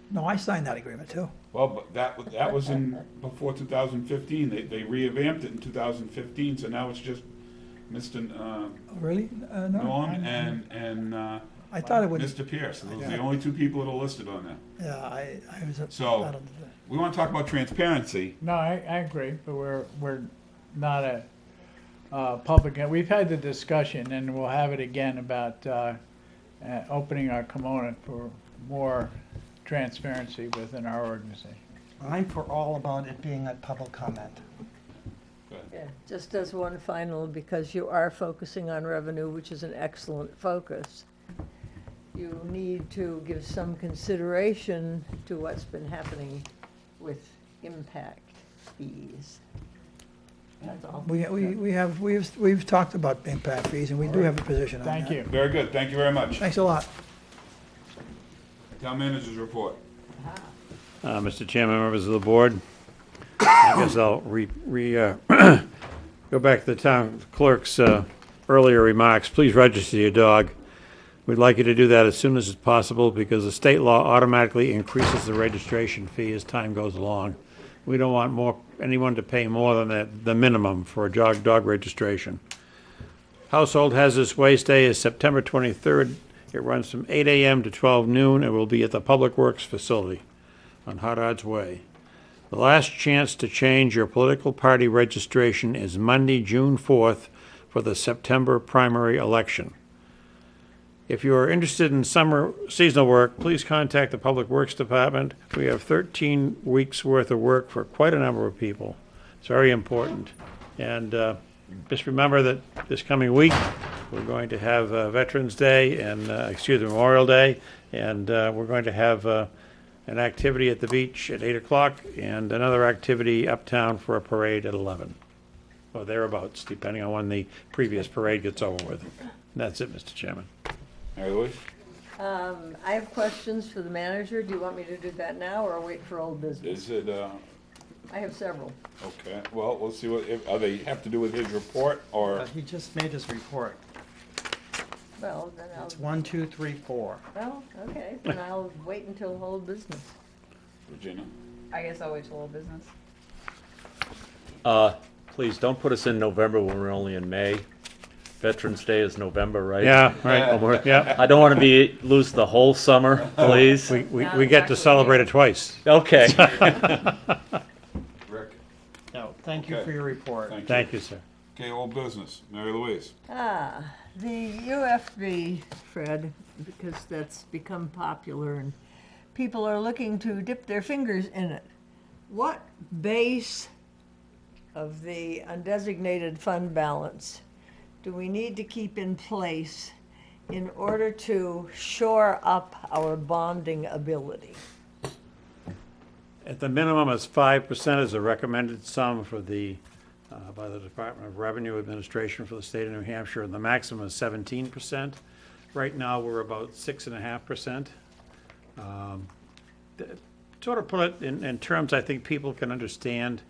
No, I signed that agreement too. Well, but that, wa- that was in, before two thousand fifteen, they, they revamped it in two thousand fifteen, so now it's just Mr. uh, Oh, Really? Uh, no. Norm I- and, and, uh, I thought it would, Mr. Pierce, those are the only two people that are listed on there. yeah, I, I was. So- I don't- We wanna talk about transparency, no, I, I agree, but we're, we're not a, uh, public, and we've had the discussion, and we'll have it again about uh, uh, opening our kimono for more transparency within our organization. I'm for all about it being a public comment. Yeah, Just as one final, because you are focusing on revenue, which is an excellent focus, you need to give some consideration to what's been happening with impact fees. That's all. We, we, we have, we've, we've talked about impact fees, and we do have a position on that. Thank you. Very good, thank you very much. Thanks a lot. Town managers report. Uh, Mr. Chairman, members of the board, I guess I'll re, re, uh, go back to the town clerk's, uh, earlier remarks. Please register your dog. We'd like you to do that as soon as it's possible because the state law automatically increases the registration fee as time goes along. We don't want more, anyone to pay more than the, the minimum for a dog, dog registration. Household Hazardous Waste Day is September twenty-third. It runs from eight AM to twelve noon. It will be at the Public Works Facility on Hot Way. The last chance to change your political party registration is Monday, June 4th, for the September primary election. If you are interested in summer seasonal work, please contact the Public Works Department. We have 13 weeks' worth of work for quite a number of people. It's very important. And uh, just remember that this coming week, we're going to have uh, Veterans Day and, uh, excuse me, Memorial Day, and uh, we're going to have uh, an activity at the beach at 8 o'clock and another activity uptown for a parade at 11, or thereabouts, depending on when the previous parade gets over with. And that's it, Mr. Chairman. Mary Louise? Um, I have questions for the manager. Do you want me to do that now or wait for old business? Is it, uh, I have several. okay, well, we'll see what, if, are they have to do with his report, or? Uh, He just made his report. Well, then I'll, It's one, two, three, four. well, okay, then I'll wait until old business. Virginia? I guess I'll wait till old business. Uh, please, don't put us in November when we're only in May. Veterans Day is November, right? Yeah, right, yeah. I don't want to be, lose the whole summer, please. We, we, we it's get to actually- celebrate it twice. Okay. Rick? No, thank you for your report. Thank you. Thank you, sir. Okay, old business, Mary Louise? Ah, the UFB, Fred, because that's become popular and people are looking to dip their fingers in it. What base of the undesignated fund balance do we need to keep in place in order to shore up our bonding ability? At the minimum, it's five percent is a recommended sum for the, uh, by the Department of Revenue Administration for the state of New Hampshire, and the maximum is seventeen percent. Right now, we're about six and a half percent. Um, Sort of put it in, in terms I think people can understand.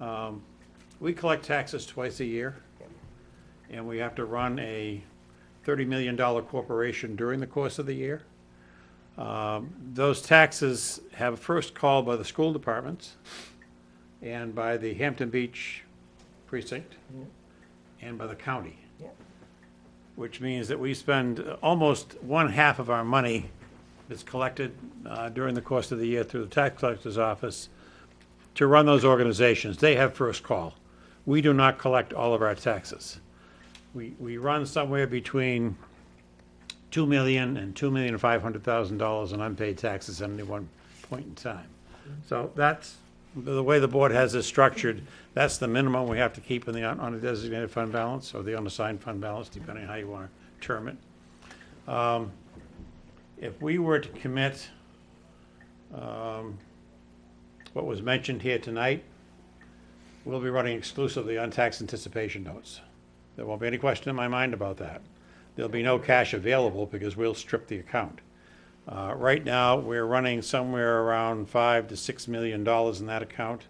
Um, We collect taxes twice a year, and we have to run a thirty million dollar corporation during the course of the year. Um, Those taxes have first call by the school departments and by the Hampton Beach precinct and by the county. Which means that we spend almost one half of our money that's collected uh, during the course of the year through the tax collector's office to run those organizations. They have first call. We do not collect all of our taxes. We, we run somewhere between two million and two million five hundred thousand dollars in unpaid taxes at any one point in time. So that's, the way the board has this structured, that's the minimum we have to keep in the un- undesignated fund balance, or the unassigned fund balance, depending on how you want to term it. Um, If we were to commit, um, what was mentioned here tonight, we'll be running exclusively on tax anticipation notes. There won't be any question in my mind about that. There'll be no cash available because we'll strip the account. Uh, Right now, we're running somewhere around five to six million dollars in that account,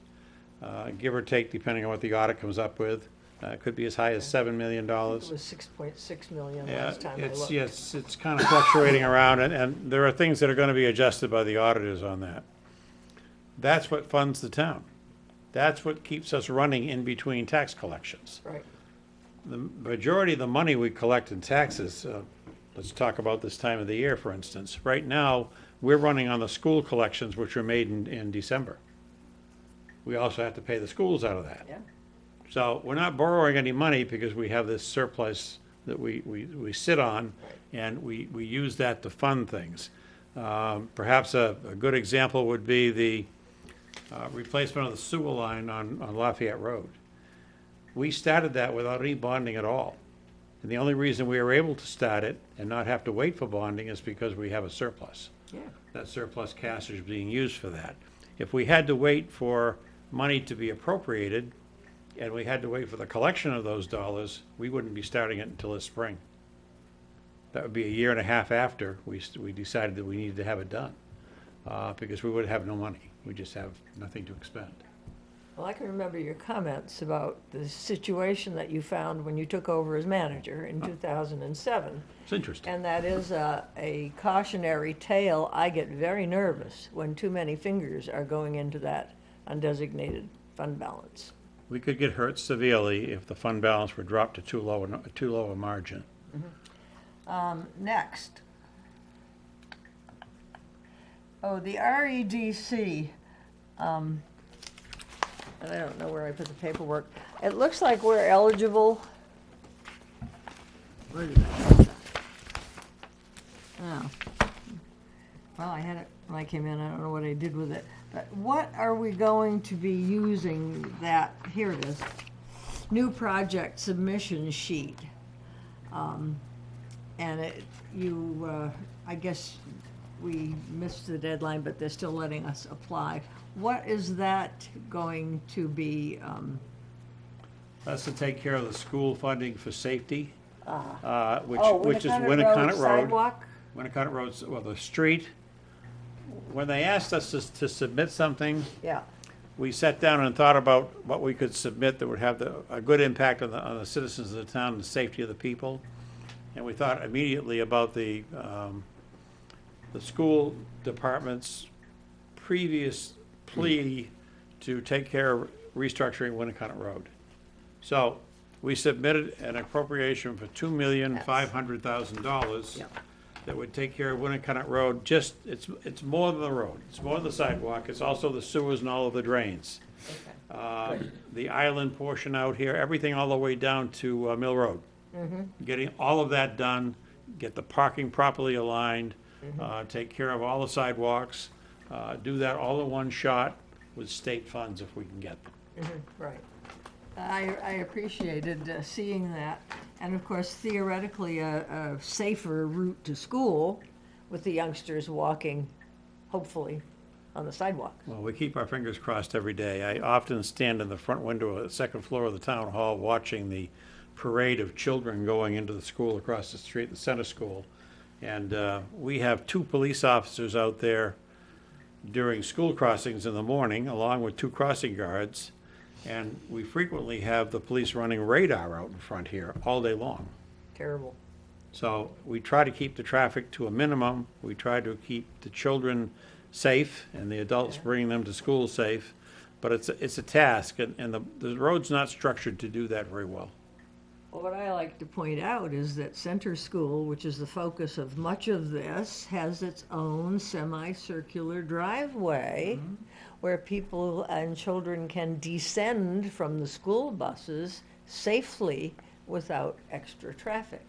uh, give or take, depending on what the audit comes up with. Uh, It could be as high as seven million It dollars. was six point six million last time I it's, looked. yes, it's kind of fluctuating around, and, and there are things that are gonna be adjusted by the auditors on that. That's what funds the town. That's what keeps us running in between tax collections. Right. The majority of the money we collect in taxes, uh, let's talk about this time of the year, for instance. Right now, we're running on the school collections, which were made in, in December. We also have to pay the schools out of that. Yeah. So we're not borrowing any money because we have this surplus that we, we, we sit on, and we, we use that to fund things. Um, Perhaps a, a good example would be the uh, replacement of the sewer line on, on Lafayette Road. We started that without any bonding at all. And the only reason we were able to start it and not have to wait for bonding is because we have a surplus. Yeah. That surplus cash is being used for that. If we had to wait for money to be appropriated, and we had to wait for the collection of those dollars, we wouldn't be starting it until this spring. That would be a year and a half after we, we decided that we needed to have it done, uh, because we would have no money. We just have nothing to expend. Well, I can remember your comments about the situation that you found when you took over as manager in 2007. It's interesting. And that is a, a cautionary tale. I get very nervous when too many fingers are going into that undesignated fund balance. We could get hurt severely if the fund balance were dropped to too low, a- too low a margin. Um, next. Oh, the REDC, um, and I don't know where I put the paperwork. It looks like we're eligible. Where did I put that? Oh. Well, I had it when I came in, I don't know what I did with it. But what are we going to be using that, here it is, new project submission sheet. Um, and it, you, uh, I guess we missed the deadline, but they're still letting us apply. What is that going to be, um, That's to take care of the school funding for safety, uh, uh, which, oh, which is Winnacunnet Road. Sidewalk? Winnacunnet Road's, well, the street, when they asked us to, to submit something, Yeah, we sat down and thought about what we could submit that would have the, a good impact on the, on the citizens of the town, and the safety of the people. And we thought immediately about the, um, the school department's previous plea to take care of restructuring Winnacunnet Road. So, we submitted an appropriation for two million, five hundred thousand dollars that would take care of Winnacunnet Road, just, it's, it's more than the road, it's more than the sidewalk, it's also the sewers and all of the drains. okay. Uh, The island portion out here, everything all the way down to uh, Mill Road. Getting all of that done, get the parking properly aligned, uh, take care of all the sidewalks, uh, do that all in one shot with state funds if we can get them. Right. I, I appreciated uh, seeing that. And of course theoretically, a, a safer route to school with the youngsters walking, hopefully, on the sidewalk. Well, we keep our fingers crossed every day. I often stand in the front window of the second floor of the town hall watching the parade of children going into the school across the street, the center school. And uh, we have two police officers out there during school crossings in the morning, along with two crossing guards. And we frequently have the police running radar out in front here all day long. Terrible. So we try to keep the traffic to a minimum. We try to keep the children safe and the adults bringing them to school safe. But it's, a- it's a task and, and the, the road's not structured to do that very well. Well, what I like to point out is that Center School, which is the focus of much of this, has its own semicircular driveway where people and children can descend from the school buses safely without extra traffic.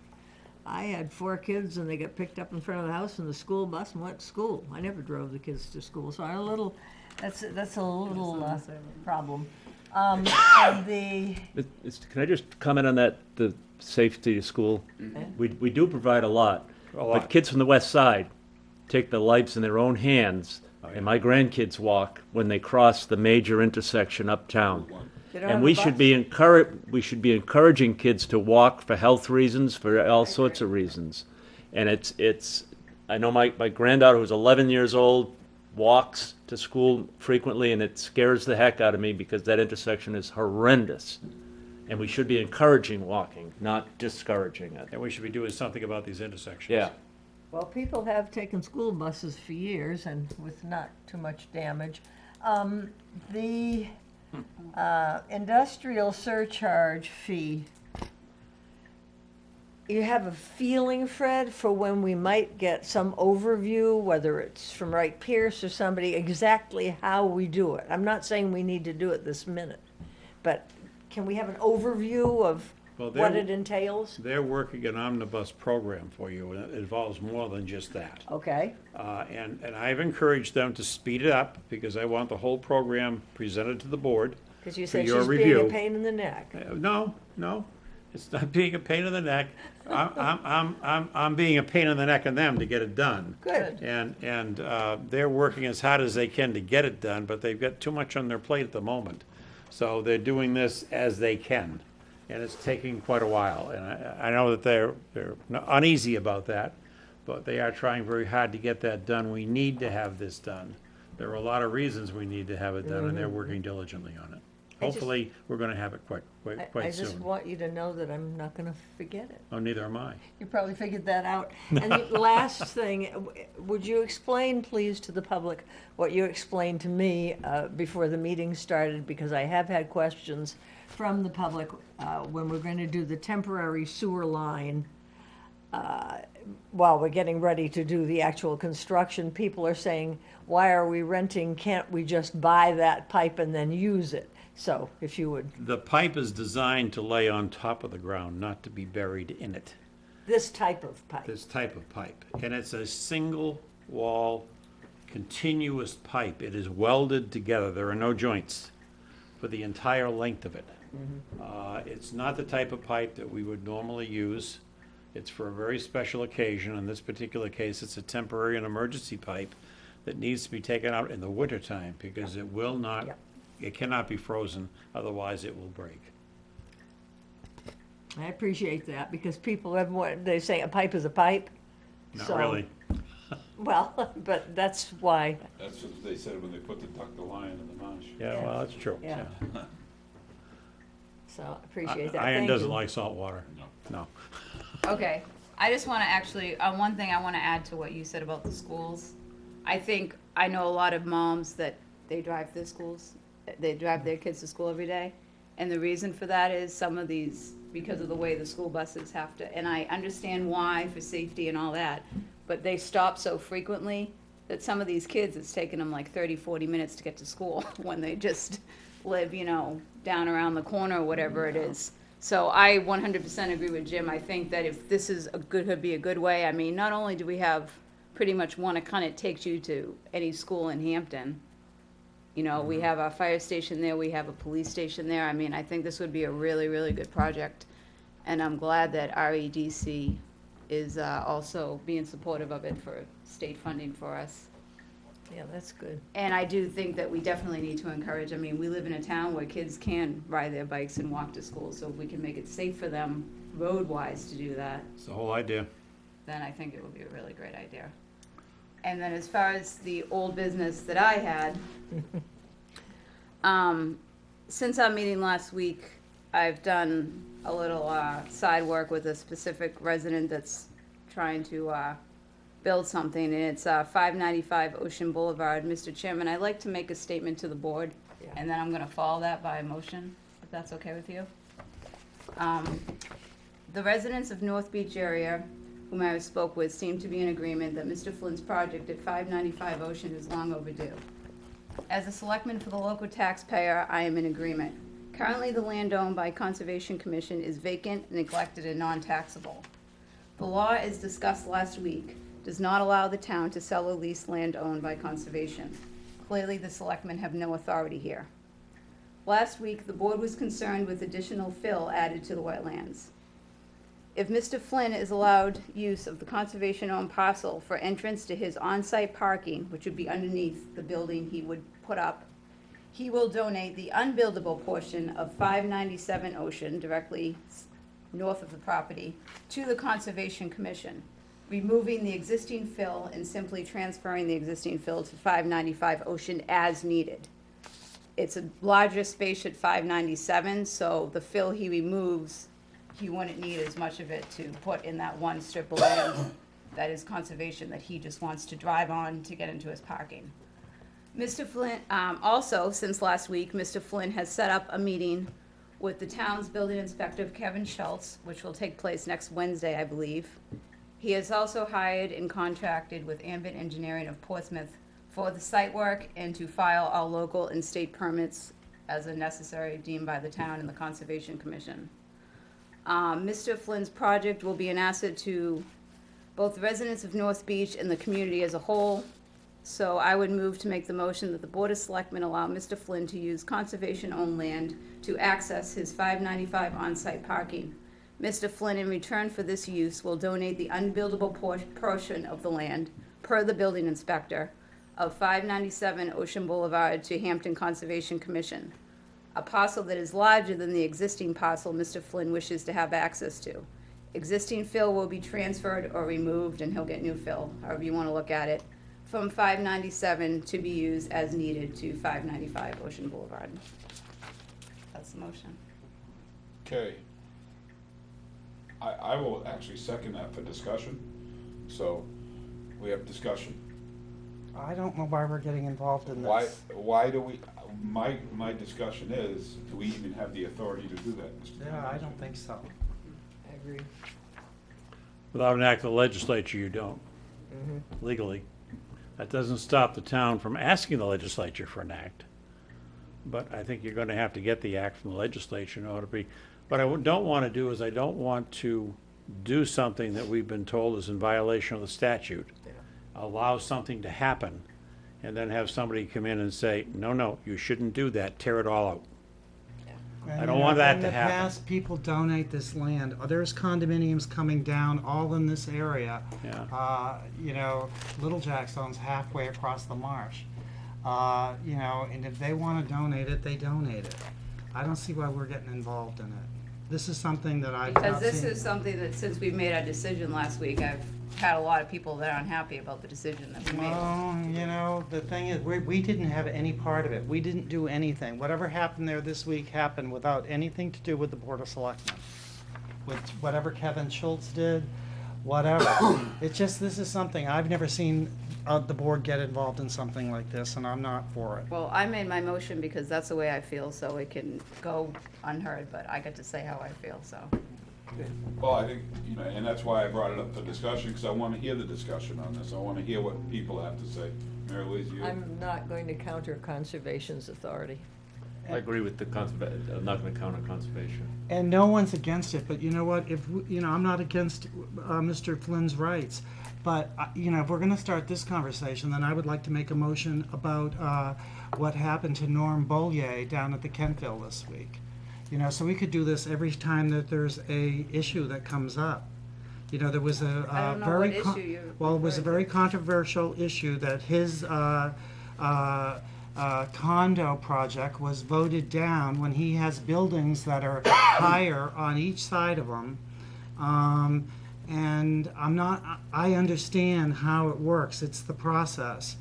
I had four kids and they got picked up in front of the house in the school bus and went to school. I never drove the kids to school, so I had a little, that's, that's a little, uh, problem. Um, and the, It- it's- Can I just comment on that, the safety of school? We, we do provide a lot. A lot. But kids from the west side take their lives in their own hands, and my grandkids walk when they cross the major intersection uptown. They don't have And a we should bus? be encourage, we should be encouraging kids to walk for health reasons, for all sorts of reasons. And it's, it's, I know my, my granddaughter who's eleven years old walks to school frequently and it scares the heck out of me because that intersection is horrendous. And we should be encouraging walking, not discouraging it. And we should be doing something about these intersections. Yeah. Well, people have taken school buses for years and with not too much damage. Um, the, uh, industrial surcharge fee. You have a feeling, Fred, for when we might get some overview, whether it's from Wright Pierce or somebody, exactly how we do it? I'm not saying we need to do it this minute, but can we have an overview of Well, what it entails? They're working an omnibus program for you, and it involves more than just that. Okay, Uh, And, and I've encouraged them to speed it up, because I want the whole program presented to the board. because you For said your she's being a review. pain in the neck. Uh, No, no, it's not being a pain in the neck. I'm, I'm, I'm, I'm, I'm being a pain in the neck on them to get it done. Good. And, and uh, they're working as hard as they can to get it done, but they've got too much on their plate at the moment. So they're doing this as they can, and it's taking quite a while. And I, I know that they're, they're uneasy about that, but they are trying very hard to get that done. We need to have this done. There are a lot of reasons we need to have it done, and they're working diligently on it. Hopefully, we're gonna have it quite, I- quite, I quite just soon. want you to know that I'm not gonna forget it. Oh, neither am I. You probably figured that out. And the last thing, w- would you explain, please, to the public what you explained to me uh, before the meeting started? Because I have had questions from the public uh, when we're going to do the temporary sewer line. uh, While we're getting ready to do the actual construction, people are saying, why are we renting? Can't we just buy that pipe and then use it? So if you would, The pipe is designed to lay on top of the ground, not to be buried in it. this type of pipe. This type of pipe. And it's a single wall, continuous pipe. It is welded together. There are no joints for the entire length of it. Uh, It's not the type of pipe that we would normally use. It's for a very special occasion. In this particular case, it's a temporary and emergency pipe that needs to be taken out in the wintertime because it will not, Yep. It cannot be frozen, otherwise it will break. I appreciate that, because people have, what, they say a pipe is a pipe. Not So- really. Well, but that's why, That's what they said when they put the duck, the lion, in the marsh. Yeah, well, that's true. Yeah. so I appreciate that. Iron Thank doesn't you. like salt water. No. No. Okay, I just wanna actually, uh, one thing I wanna add to what you said about the schools. I think, I know a lot of moms that they drive their schools, they drive their kids to school every day. And the reason for that is some of these, because of the way the school buses have to, and I understand why for safety and all that. But they stop so frequently that some of these kids, it's taking them like 30, 40 minutes to get to school when they just live, you know, down around the corner or whatever it is. So I one hundred percent agree with Jim. I think that if this is a good, could be a good way, I mean, not only do we have pretty much one, it kind of takes you to any school in Hampton. You know, we have a fire station there, we have a police station there. I mean, I think this would be a really, really good project. And I'm glad that REDC is uh, also being supportive of it for state funding for us. Yeah, that's good. And I do think that we definitely need to encourage, I mean, we live in a town where kids can ride their bikes and walk to school, so if we can make it safe for them road-wise to do that, It's the whole idea. then I think it would be a really great idea. And then as far as the old business that I had, um, since our meeting last week, I've done a little, uh, side work with a specific resident that's trying to, uh, build something, and it's, uh, five ninety-five Ocean Boulevard. Mr. Chairman, I'd like to make a statement to the board, Yeah. and then I'm gonna follow that by a motion, if that's okay with you. Um, the residents of North Beach area whom I spoke with seem to be in agreement that Mr. Flynn's project at five ninety-five Ocean is long overdue. As a selectman for the local taxpayer, I am in agreement. Currently, the land owned by Conservation Commission is vacant, neglected, and non-taxable. The law, as discussed last week, does not allow the town to sell or lease land owned by Conservation. Clearly, the selectmen have no authority here. Last week, the board was concerned with additional fill added to the wetlands. If Mr. Flynn is allowed use of the conservation-owned parcel for entrance to his on-site parking, which would be underneath the building he would put up, he will donate the unbuildable portion of five ninety-seven Ocean directly north of the property to the Conservation Commission, removing the existing fill and simply transferring the existing fill to five ninety-five Ocean as needed it's a larger space at five ninety-seven, so the fill he removes, he wouldn't need as much of it to put in that one strip of land that is conservation that he just wants to drive on to get into his parking. Mr. Flynn, um, also, since last week, Mr. Flynn has set up a meeting with the town's building inspector, Kevin Schultz, which will take place next Wednesday, I believe. He has also hired and contracted with Ambit Engineering of Portsmouth for the site work and to file all local and state permits as a necessary deemed by the town and the Conservation Commission. Um, Mr. Flynn's project will be an asset to both the residents of North Beach and the community as a whole. So I would move to make the motion that the Board of Selectmen allow Mr. Flynn to use conservation-owned land to access his five ninety-five on-site parking. Mr. Flynn, in return for this use, will donate the unbuildable por- portion of the land, per the building inspector, of five ninety-seven Ocean Boulevard to Hampton Conservation Commission. A parcel that is larger than the existing parcel Mr. Flynn wishes to have access to. Existing fill will be transferred or removed, and he'll get new fill, however you wanna look at it, from five ninety-seven to be used as needed to five ninety-five Ocean Boulevard. That's the motion. Okay. I, I will actually second that for discussion, so we have discussion. I don't know why we're getting involved in Why, this. why do we, my, my discussion is, do we even have the authority to do that, Mr. Yeah, I don't think so. I agree. Without an act of the legislature, you don't, Mm-hmm. legally. That doesn't stop the town from asking the legislature for an act. But I think you're gonna have to get the act from the legislature in order to be, what I don't wanna do is I don't want to do something that we've been told is in violation of the statute. Allow something to happen, and then have somebody come in and say, no, no, you shouldn't do that, tear it all out. And, I don't want that to In happen. the past, people donate this land. Uh, There's condominiums coming down all in this area. Yeah. Uh, you know, Little Jackstone's halfway across the marsh. Uh, you know, and if they wanna donate it, they donate it. I don't see why we're getting involved in it. This is something that I've Because not this seen. is something that, since we made our decision last week, I've had a lot of people that are unhappy about the decision that we made. Well, you know, the thing is, we, we didn't have any part of it. We didn't do anything. Whatever happened there this week happened without anything to do with the Board of Selectmen. With whatever Kevin Schultz did, whatever. It's just, this is something, I've never seen, uh, the board get involved in something like this, and I'm not for it. Well, I made my motion because that's the way I feel, so it can go unheard, but I get to say how I feel, so. Well, I think, you know, and that's why I brought it up for discussion, because I want to hear the discussion on this. I want to hear what people have to say. Mary Louise, you? I'm not going to counter conservation's authority. I agree with the conserva, I'm not gonna count on conservation. And no one's against it, but you know what, if, we- you know, I'm not against, uh, Mr. Flynn's rights. But, uh, you know, if we're gonna start this conversation, then I would like to make a motion about, uh, what happened to Norm Bollier down at the Kentville this week. You know, so we could do this every time that there's a issue that comes up. You know, there was a, I don't know very. what con- issue you're Well, it was a very controversial issue that his, uh, uh, uh, condo project was voted down when he has buildings that are higher on each side of him. Um, and I'm not, I understand how it works, it's the process.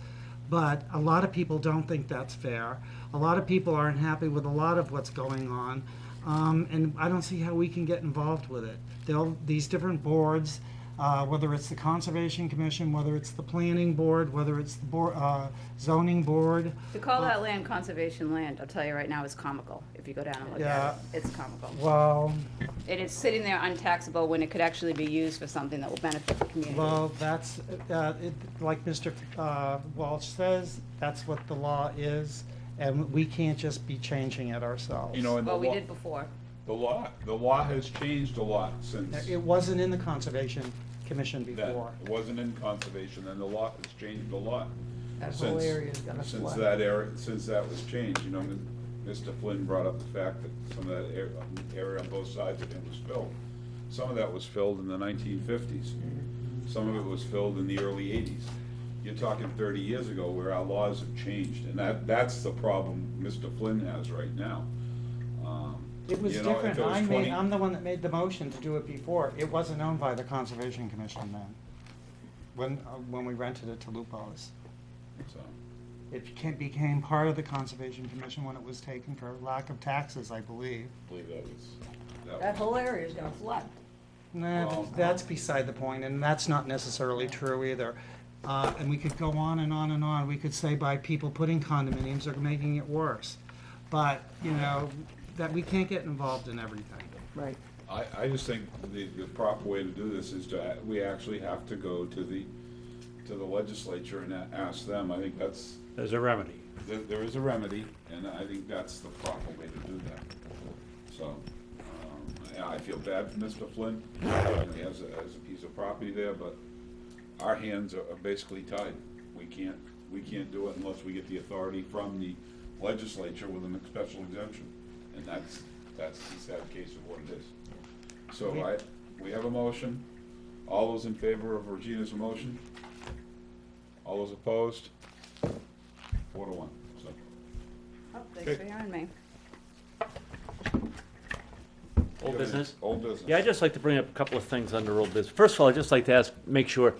But a lot of people don't think that's fair. A lot of people aren't happy with a lot of what's going on. Um, and I don't see how we can get involved with it. They'll, these different boards, uh, whether it's the Conservation Commission, whether it's the Planning Board, whether it's the board, uh, zoning board. To call that land conservation land, I'll tell you right now, is comical, if you go down and look Yeah. at it. It's comical. Well, It is sitting there untaxable when it could actually be used for something that will benefit the community. well, that's, uh, it, like Mr. uh, Walsh says, that's what the law is, and we can't just be changing it ourselves. You know, and the Well, we law, did before. The law, the law has changed a lot since It wasn't in the Conservation Commission that. before. It wasn't in conservation, and the law has changed a lot. That whole since- area is gonna Since flood. that area, since that was changed, you know, Mr. Flynn brought up the fact that some of that area, area on both sides of him was filled. Some of that was filled in the nineteen fifties. Some of it was filled in the early eighties. You're talking thirty years ago where our laws have changed, and that, that's the problem Mr. Flynn has right now. Um, It was you know, if different. it was I made, 20 I'm the one that made the motion to do it before. It wasn't owned by the Conservation Commission then, when, uh, when we rented it to Lupo's. so. It became, became part of the Conservation Commission when it was taken for lack of taxes, I believe. I believe that was, that That was. whole area is gonna flood. Nah, Well- that's beside the point, and that's not necessarily true either. Uh, and we could go on and on and on. We could say by people putting condominiums are making it worse. But, you know, that we can't get involved in everything. Right. I, I just think the, the proper way to do this is to, we actually have to go to the, to the legislature and a- ask them. I think that's, There's a remedy. there, there is a remedy, and I think that's the proper way to do that. So, um, yeah, I feel bad for Mr. Flynn, you know, he has a, has a piece of property there, but our hands are are basically tied. We can't, we can't do it unless we get the authority from the legislature with a special exemption. And that's, that's the sad case of what it is. So I, we have a motion. All those in favor of Regina's motion? All those opposed? Four to one, so. Oh, thanks Good. for hearing me. Old business? Old business. Yeah, I'd just like to bring up a couple of things under old business. First of all, I'd just like to ask, make sure,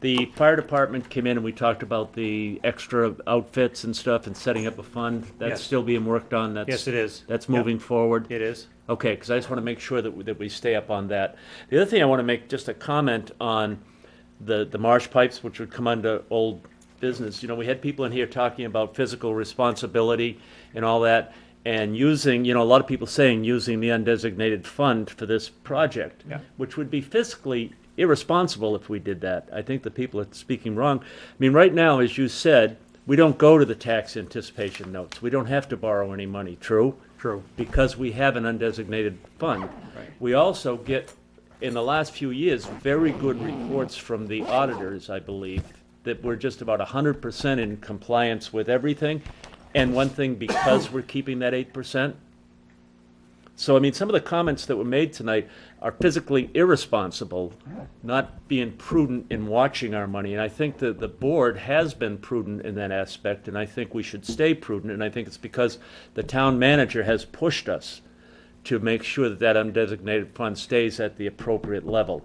the fire department came in and we talked about the extra outfits and stuff and setting up a fund. That's Yes. still being worked on, that's. Yes, it is. That's Yep. moving forward. It is. Okay, because I just want to make sure that, we- that we stay up on that. The other thing I want to make just a comment on the, the marsh pipes, which would come under old business. You know, we had people in here talking about physical responsibility and all that, and using, you know, a lot of people saying using the undesignated fund for this project. Yeah. Which would be fiscally irresponsible if we did that. I think the people are speaking wrong. I mean, right now, as you said, we don't go to the tax anticipation notes. We don't have to borrow any money, true? True. because we have an undesignated fund. Right. We also get, in the last few years, very good reports from the auditors, I believe, that we're just about hundred percent in compliance with everything. And one thing, because we're keeping that eight percent. So, I mean, some of the comments that were made tonight are physically irresponsible, not being prudent in watching our money. And I think that the board has been prudent in that aspect, and I think we should stay prudent. And I think it's because the town manager has pushed us to make sure that that undesignated fund stays at the appropriate level,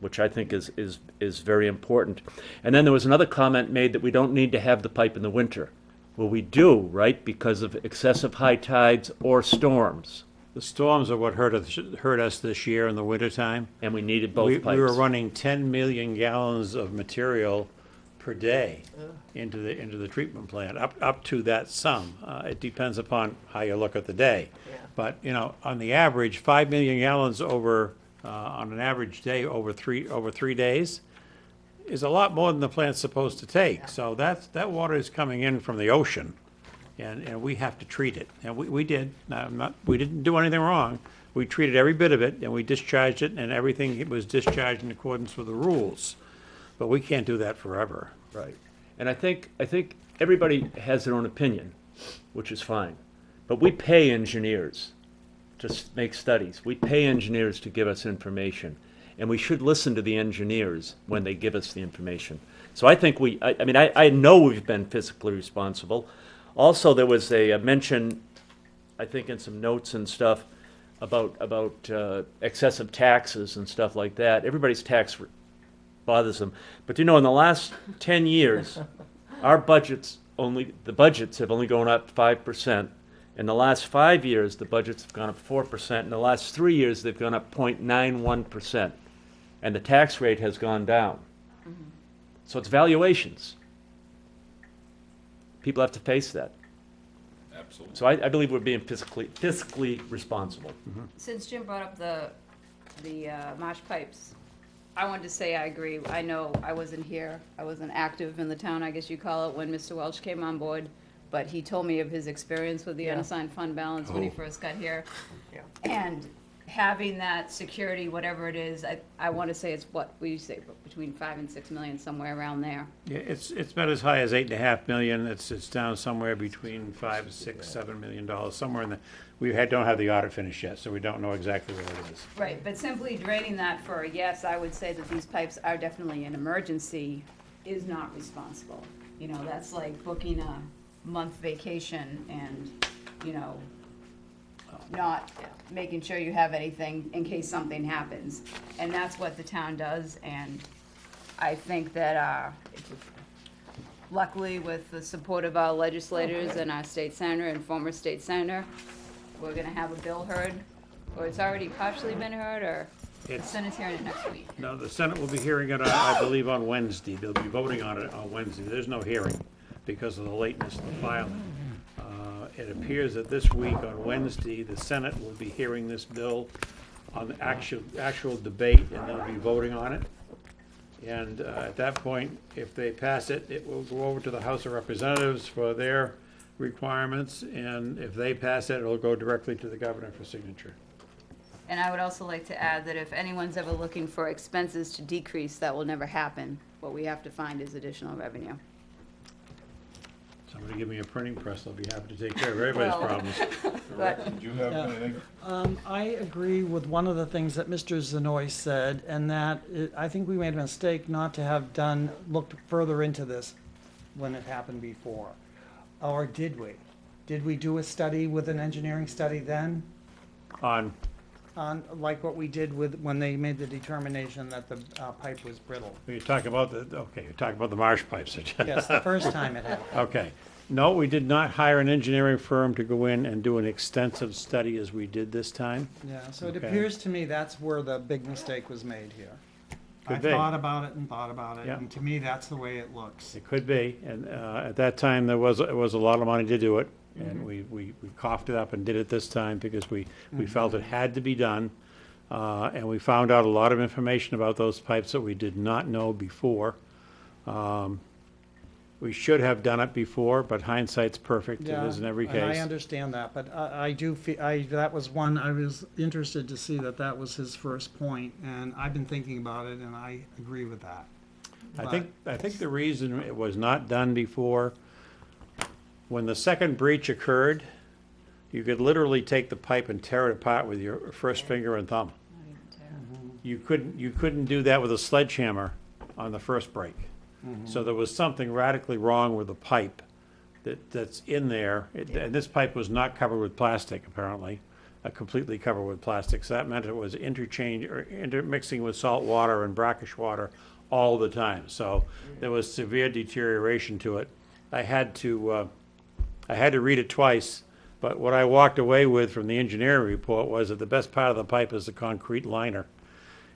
which I think is, is, is very important. And then there was another comment made that we don't need to have the pipe in the winter. Well, we do, right, because of excessive high tides or storms, The storms are what hurt us, hurt us this year in the wintertime. and we needed both We, pipes. we were running ten million gallons of material per day into the, into the treatment plant, up, up to that sum. Uh, it depends upon how you look at the day. But, you know, on the average, five million gallons over, uh, on an average day over three, over three days is a lot more than the plant's supposed to take. So that's, that water is coming in from the ocean and, and we have to treat it. And we, we did, Now, not, we didn't do anything wrong. We treated every bit of it, and we discharged it, and everything was discharged in accordance with the rules. But we can't do that forever. Right. And I think, I think everybody has their own opinion, which is fine. But we pay engineers to make studies. We pay engineers to give us information. And we should listen to the engineers when they give us the information. So I think we, I, I mean, I, I know we've been fiscally responsible. Also, there was a, a mention, I think in some notes and stuff, about, about uh, excessive taxes and stuff like that. Everybody's tax bothers them. But you know, in the last ten years, our budgets only, the budgets have only gone up five percent. In the last five years, the budgets have gone up four percent. In the last three years, they've gone up 0.91 percent. And the tax rate has gone down. So it's valuations. People have to face that. Absolutely. So I, I believe we're being fiscally, fiscally responsible. Since Jim brought up the, the uh, marsh pipes, I wanted to say I agree. I know I wasn't here, I wasn't active in the town, I guess you call it, when Mr. Welch came on board, but he told me of his experience with the Yeah. unassigned fund balance when he Oh. first got here. Yeah. And having that security, whatever it is, I, I want to say it's what, we say, between five and six million, somewhere around there. Yeah, it's, it's been as high as eight and a half million. It's, it's down somewhere between five, six, seven million dollars, somewhere in the, we had, don't have the audit finished yet, so we don't know exactly what it is. Right, but simply draining that for a yes, I would say that these pipes are definitely an emergency, is not responsible. You know, that's like booking a month vacation and, you know, not making sure you have anything in case something happens. And that's what the town does, and I think that, uh, luckily with the support of our legislators and our state senator and former state senator, we're gonna have a bill heard, or it's already partially been heard, or the It's- Senate's hearing it next week. No, the Senate will be hearing it, I I believe, on Wednesday. They'll be voting on it on Wednesday. There's no hearing because of the lateness of the filing. It appears that this week, on Wednesday, the Senate will be hearing this bill on the actual, actual debate, and they'll be voting on it. And uh, at that point, if they pass it, it will go over to the House of Representatives for their requirements, and if they pass it, it'll go directly to the governor for signature. And I would also like to add that if anyone's ever looking for expenses to decrease, that will never happen. What we have to find is additional revenue. Somebody give me a printing press, I'll be happy to take care of everybody's Well- problems. But Did you have Yeah. anything? Um, I agree with one of the things that Mr. Zenoy said, and that it- I think we made a mistake not to have done, looked further into this when it happened before. Or did we? Did we do a study with an engineering study then? On, On, like what we did with, when they made the determination that the uh, pipe was brittle? you're talking about the, okay, you're talking about the marsh pipes. Yes, the first time it happened. Okay. No, we did not hire an engineering firm to go in and do an extensive study as we did this time. Yeah, so it Okay. appears to me that's where the big mistake was made here. I Could be. thought about it and thought about it, Yeah. and to me, that's the way it looks. It could be, and uh, at that time, there was, it was a lot of money to do it, and we, we we coughed it up and did it this time because we, we felt it had to be done. Uh, And we found out a lot of information about those pipes that we did not know before. Um, We should have done it before, but hindsight's perfect, it is in every And I case. understand that, but I, I do feel, I, that was one, I was interested to see that that was his first point, and I've been thinking about it, and I agree with that. I think, I think the reason it was not done before, when the second breach occurred, you could literally take the pipe and tear it apart with your first finger and thumb. You couldn't, you couldn't do that with a sledgehammer on the first break. So there was something radically wrong with the pipe that, that's in there. It- And this pipe was not covered with plastic, apparently, uh, completely covered with plastic. So that meant it was interchange, or intermixing with salt water and brackish water all the time. So there was severe deterioration to it. I had to, uh, I had to read it twice, but what I walked away with from the engineering report was that the best part of the pipe is the concrete liner.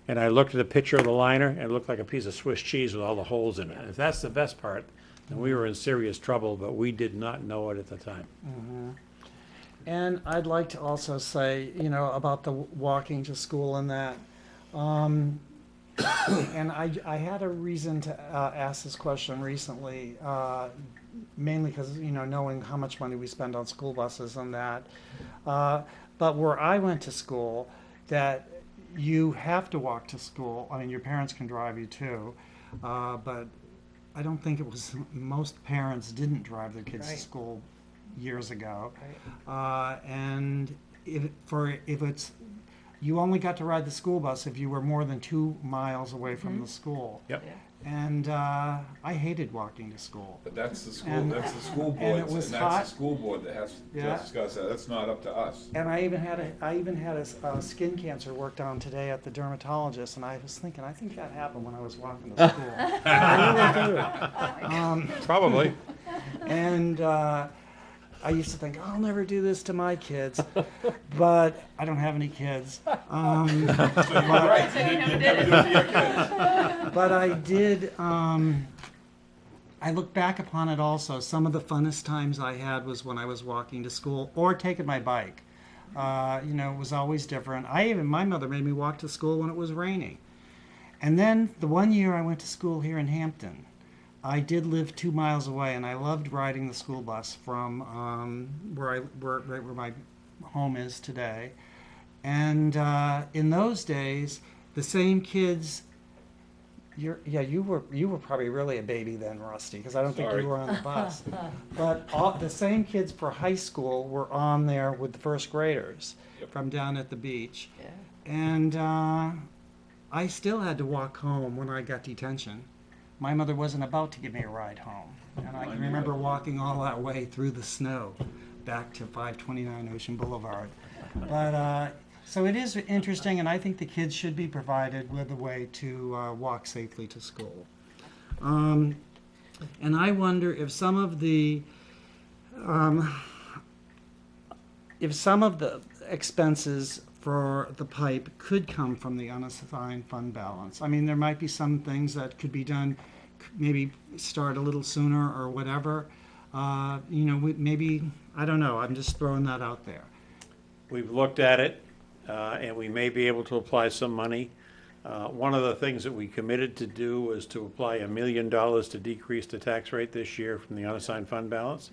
And I looked at a picture of the liner, and it looked like a piece of Swiss cheese with all the holes in it. If that's the best part, then we were in serious trouble, but we did not know it at the time. And I'd like to also say, you know, about the walking to school and that. Um, and I, I had a reason to uh, ask this question recently, uh, mainly because, you know, knowing how much money we spend on school buses and that. Uh, but where I went to school, that you have to walk to school. I mean, your parents can drive you too. Uh, but I don't think it was, most parents didn't drive their kids to school years ago. Uh, and if, for, if it's, you only got to ride the school bus if you were more than two miles away from the school. Yep. And, uh, I hated walking to school. But that's the school, And- that's the school and it board, was and hot. that's the school board that has to Yeah. discuss that, that's not up to us. And I even had a, I even had a, s- a skin cancer worked on today at the dermatologist, and I was thinking, I think that happened when I was walking to school. I really do. Um, Probably. And uh, I used to think, I'll never do this to my kids, but I don't have any kids. Um, but I did. Um, I look back upon it also. Some of the funnest times I had was when I was walking to school or taking my bike. Uh, you know, it was always different. I even my mother made me walk to school when it was raining. And then the one year I went to school here in Hampton, I did live two miles away, and I loved riding the school bus from um, where I where, right where my home is today. And uh, in those days, the same kids. You're, yeah, you were you were probably really a baby then, Rusty, because I don't think you were on the bus. but all, the same kids for high school were on there with the first graders Yep. from down at the beach, Yeah. and uh, I still had to walk home when I got detention. My mother wasn't about to give me a ride home, and I can remember walking all that way through the snow back to 529 Ocean Boulevard. But uh, so it is interesting, and I think the kids should be provided with a way to uh, walk safely to school. Um, and I wonder if some of the um, if some of the expenses for the pipe could come from the unassigned fund balance. I mean, there might be some things that could be done, maybe start a little sooner or whatever. Uh, you know, we- maybe, I don't know, I'm just throwing that out there. We've looked at it, uh, and we may be able to apply some money Uh, One of the things that we committed to do was to apply a million dollars to decrease the tax rate this year from the unassigned fund balance.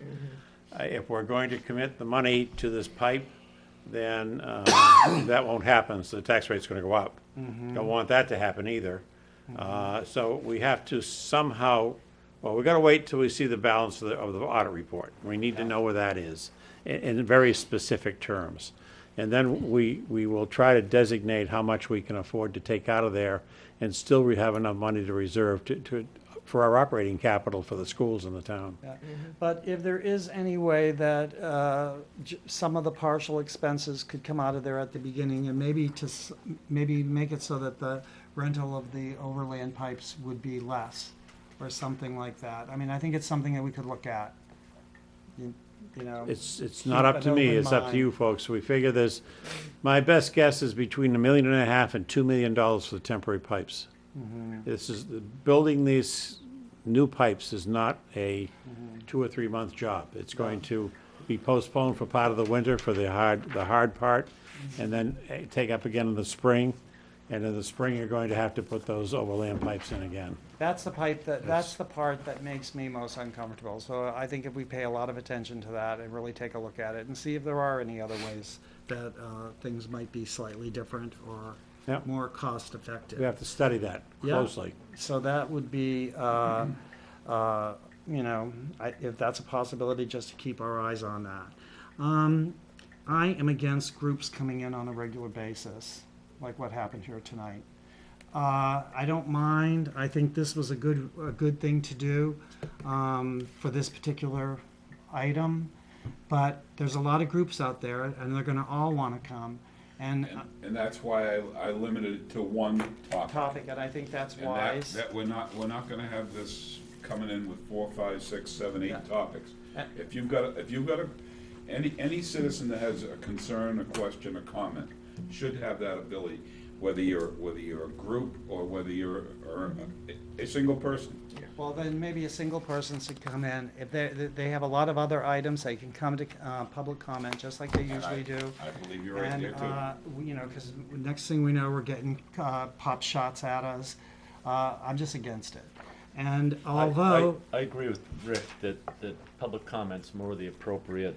Uh, If we're going to commit the money to this pipe, then uh, that won't happen, so the tax rate's gonna go up. Don't want that to happen either. Uh, So we have to somehow, well, we've gotta wait till we see the balance of the, of the audit report. We need to know where that is, in, in very specific terms. And then we, we will try to designate how much we can afford to take out of there and still we have enough money to reserve to, to, for our operating capital for the schools in the town. Yeah. But if there is any way that uh, j- some of the partial expenses could come out of there at the beginning and maybe to, s- maybe make it so that the rental of the overland pipes would be less or something like that. I mean, I think it's something that we could look at. You you know, It's, it's not up to me, it's up to you folks. We figure this. my best guess is between a million and a half and two million dollars for the temporary pipes. Mm-hmm. This is, building these new pipes is not a Mm-hmm. two or three month job. It's going to be postponed for part of the winter for the hard, the hard part, Mm-hmm. and then eh, take up again in the spring. And in the spring, you're going to have to put those overland pipes in again. That's the pipe that, that's the part that makes me most uncomfortable. So I think if we pay a lot of attention to that and really take a look at it and see if there are any other ways that uh, things might be slightly different or Yep. more cost-effective. We have to study that Yeah. closely. So that would be, uh, uh, you know, I- if that's a possibility, just to keep our eyes on that. Um, I am against groups coming in on a regular basis, like what happened here tonight. Uh, I don't mind, I think this was a good, a good thing to do um, for this particular item, but there's a lot of groups out there, and they're gonna all wanna come. And And, and that's why I, I limited it to one topic. topic, and I think that's And that, wise. that, we're not, we're not gonna have this coming in with four, five, six, seven, eight Yeah. topics. Uh, If you've got, a- if you've got a, any, any citizen that has a concern, a question, a comment, should have that ability, whether you're, whether you're a group or whether you're, or a, a single person. Well, then maybe a single person should come in. If they, they- they have a lot of other items, they can come to, uh, public comment, just like they And I- usually do. I believe you're right And, there too. uh, we- you know, because next thing we know, we're getting, uh, pop shots at us. Uh, I'm just against it. And I- I- although, I agree with Rick that, that public comment's more the appropriate,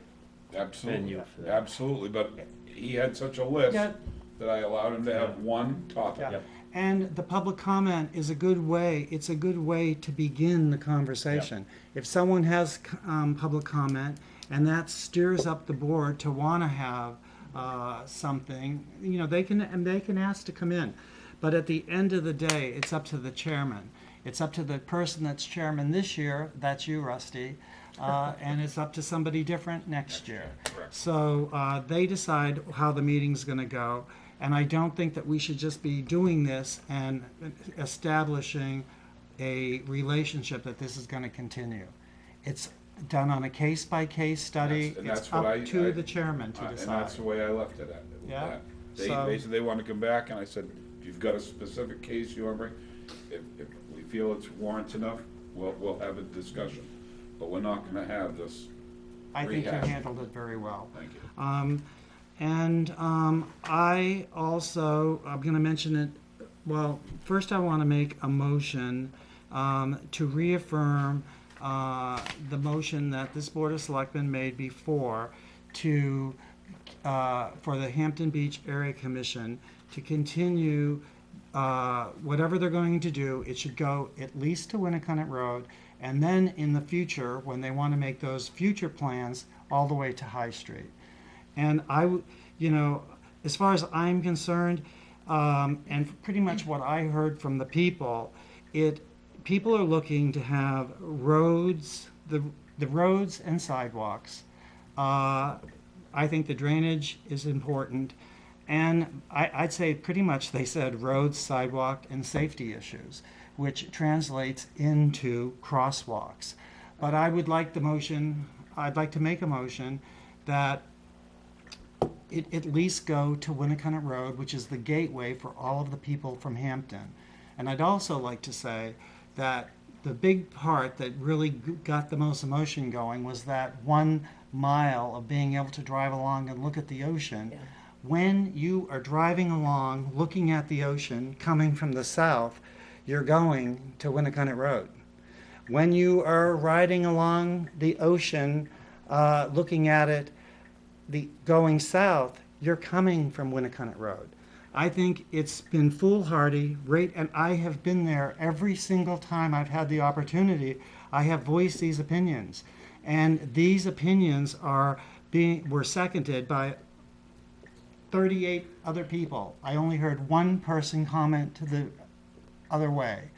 Absolutely, venue for that. absolutely, but he had such a list Yeah. That I allowed him to have one topic. yeah, Yep. and the public comment is a good way, it's a good way to begin the conversation. If someone has, um, public comment, and that steers up the board to wanna have, uh, something, you know, they can, and they can ask to come in. But at the end of the day, it's up to the chairman. It's up to the person that's chairman this year, that's you, Rusty, uh, and it's up to somebody different next year. Correct. So uh, they decide how the meeting's going to go, and I don't think that we should just be doing this and establishing a relationship that this is going to continue. It's done on a case-by-case study. That's- It's that's what I- up to I- the chairman to Uh, And that's the way I left it at. Yeah, that. They, so- they said they wanted to come back, and I said, if you've got a specific case you want to bring, if, if we feel it's warrants enough, we'll, we'll have a discussion. But we're not gonna have this, I think you handled it very well. thank you. Um, and, um, I also, I'm gonna mention it, well, first I wanna make a motion, um, to reaffirm, uh, the motion that this Board of Selectmen made before to, uh, for the Hampton Beach Area Commission to continue, uh, whatever they're going to do, it should go at least to Winnacunnet Road, and then in the future, when they want to make those future plans, all the way to High Street. And I, you know, as far as I'm concerned, um, and pretty much what I heard from the people, it, people are looking to have roads, the, the roads and sidewalks. Uh, I think the drainage is important. And I, I'd say pretty much they said roads, sidewalk, and safety issues, which translates into crosswalks. But I would like the motion, I'd like to make a motion that it at least go to Winnacunnet Road, which is the gateway for all of the people from Hampton. And I'd also like to say that the big part that really got the most emotion going was that one mile of being able to drive along and look at the ocean when you are driving along, looking at the ocean, coming from the south, you're going to Winnacunnet Road. When you are riding along the ocean, uh, looking at it, the, going south, you're coming from Winnacunnet Road. I think it's been foolhardy, right, and I have been there every single time I've had the opportunity. I have voiced these opinions. And these opinions are being, were seconded by 38 other people. I only heard one person comment to the other way.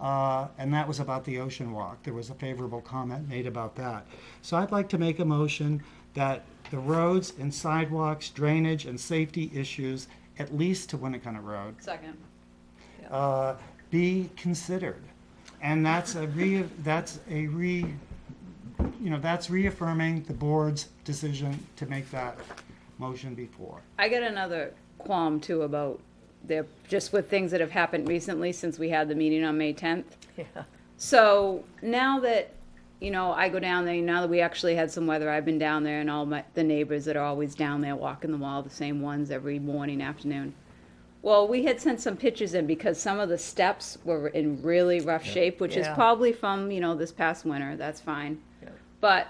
Uh, and that was about the ocean walk. There was a favorable comment made about that. So I'd like to make a motion that the roads and sidewalks, drainage and safety issues, at least to Winnacunnet Road, Second. uh, be considered. And that's a re, that's a re, you know, that's reaffirming the board's decision to make that motion before. I got another qualm too about the, just with things that have happened recently since we had the meeting on May tenth. Yeah. So now that, you know, I go down there, now that we actually had some weather, I've been down there and all my, the neighbors that are always down there walking the wall, the same ones every morning, afternoon. Well, we had sent some pictures in because some of the steps were in really rough shape, which is probably from, you know, this past winter, that's fine. Yeah. But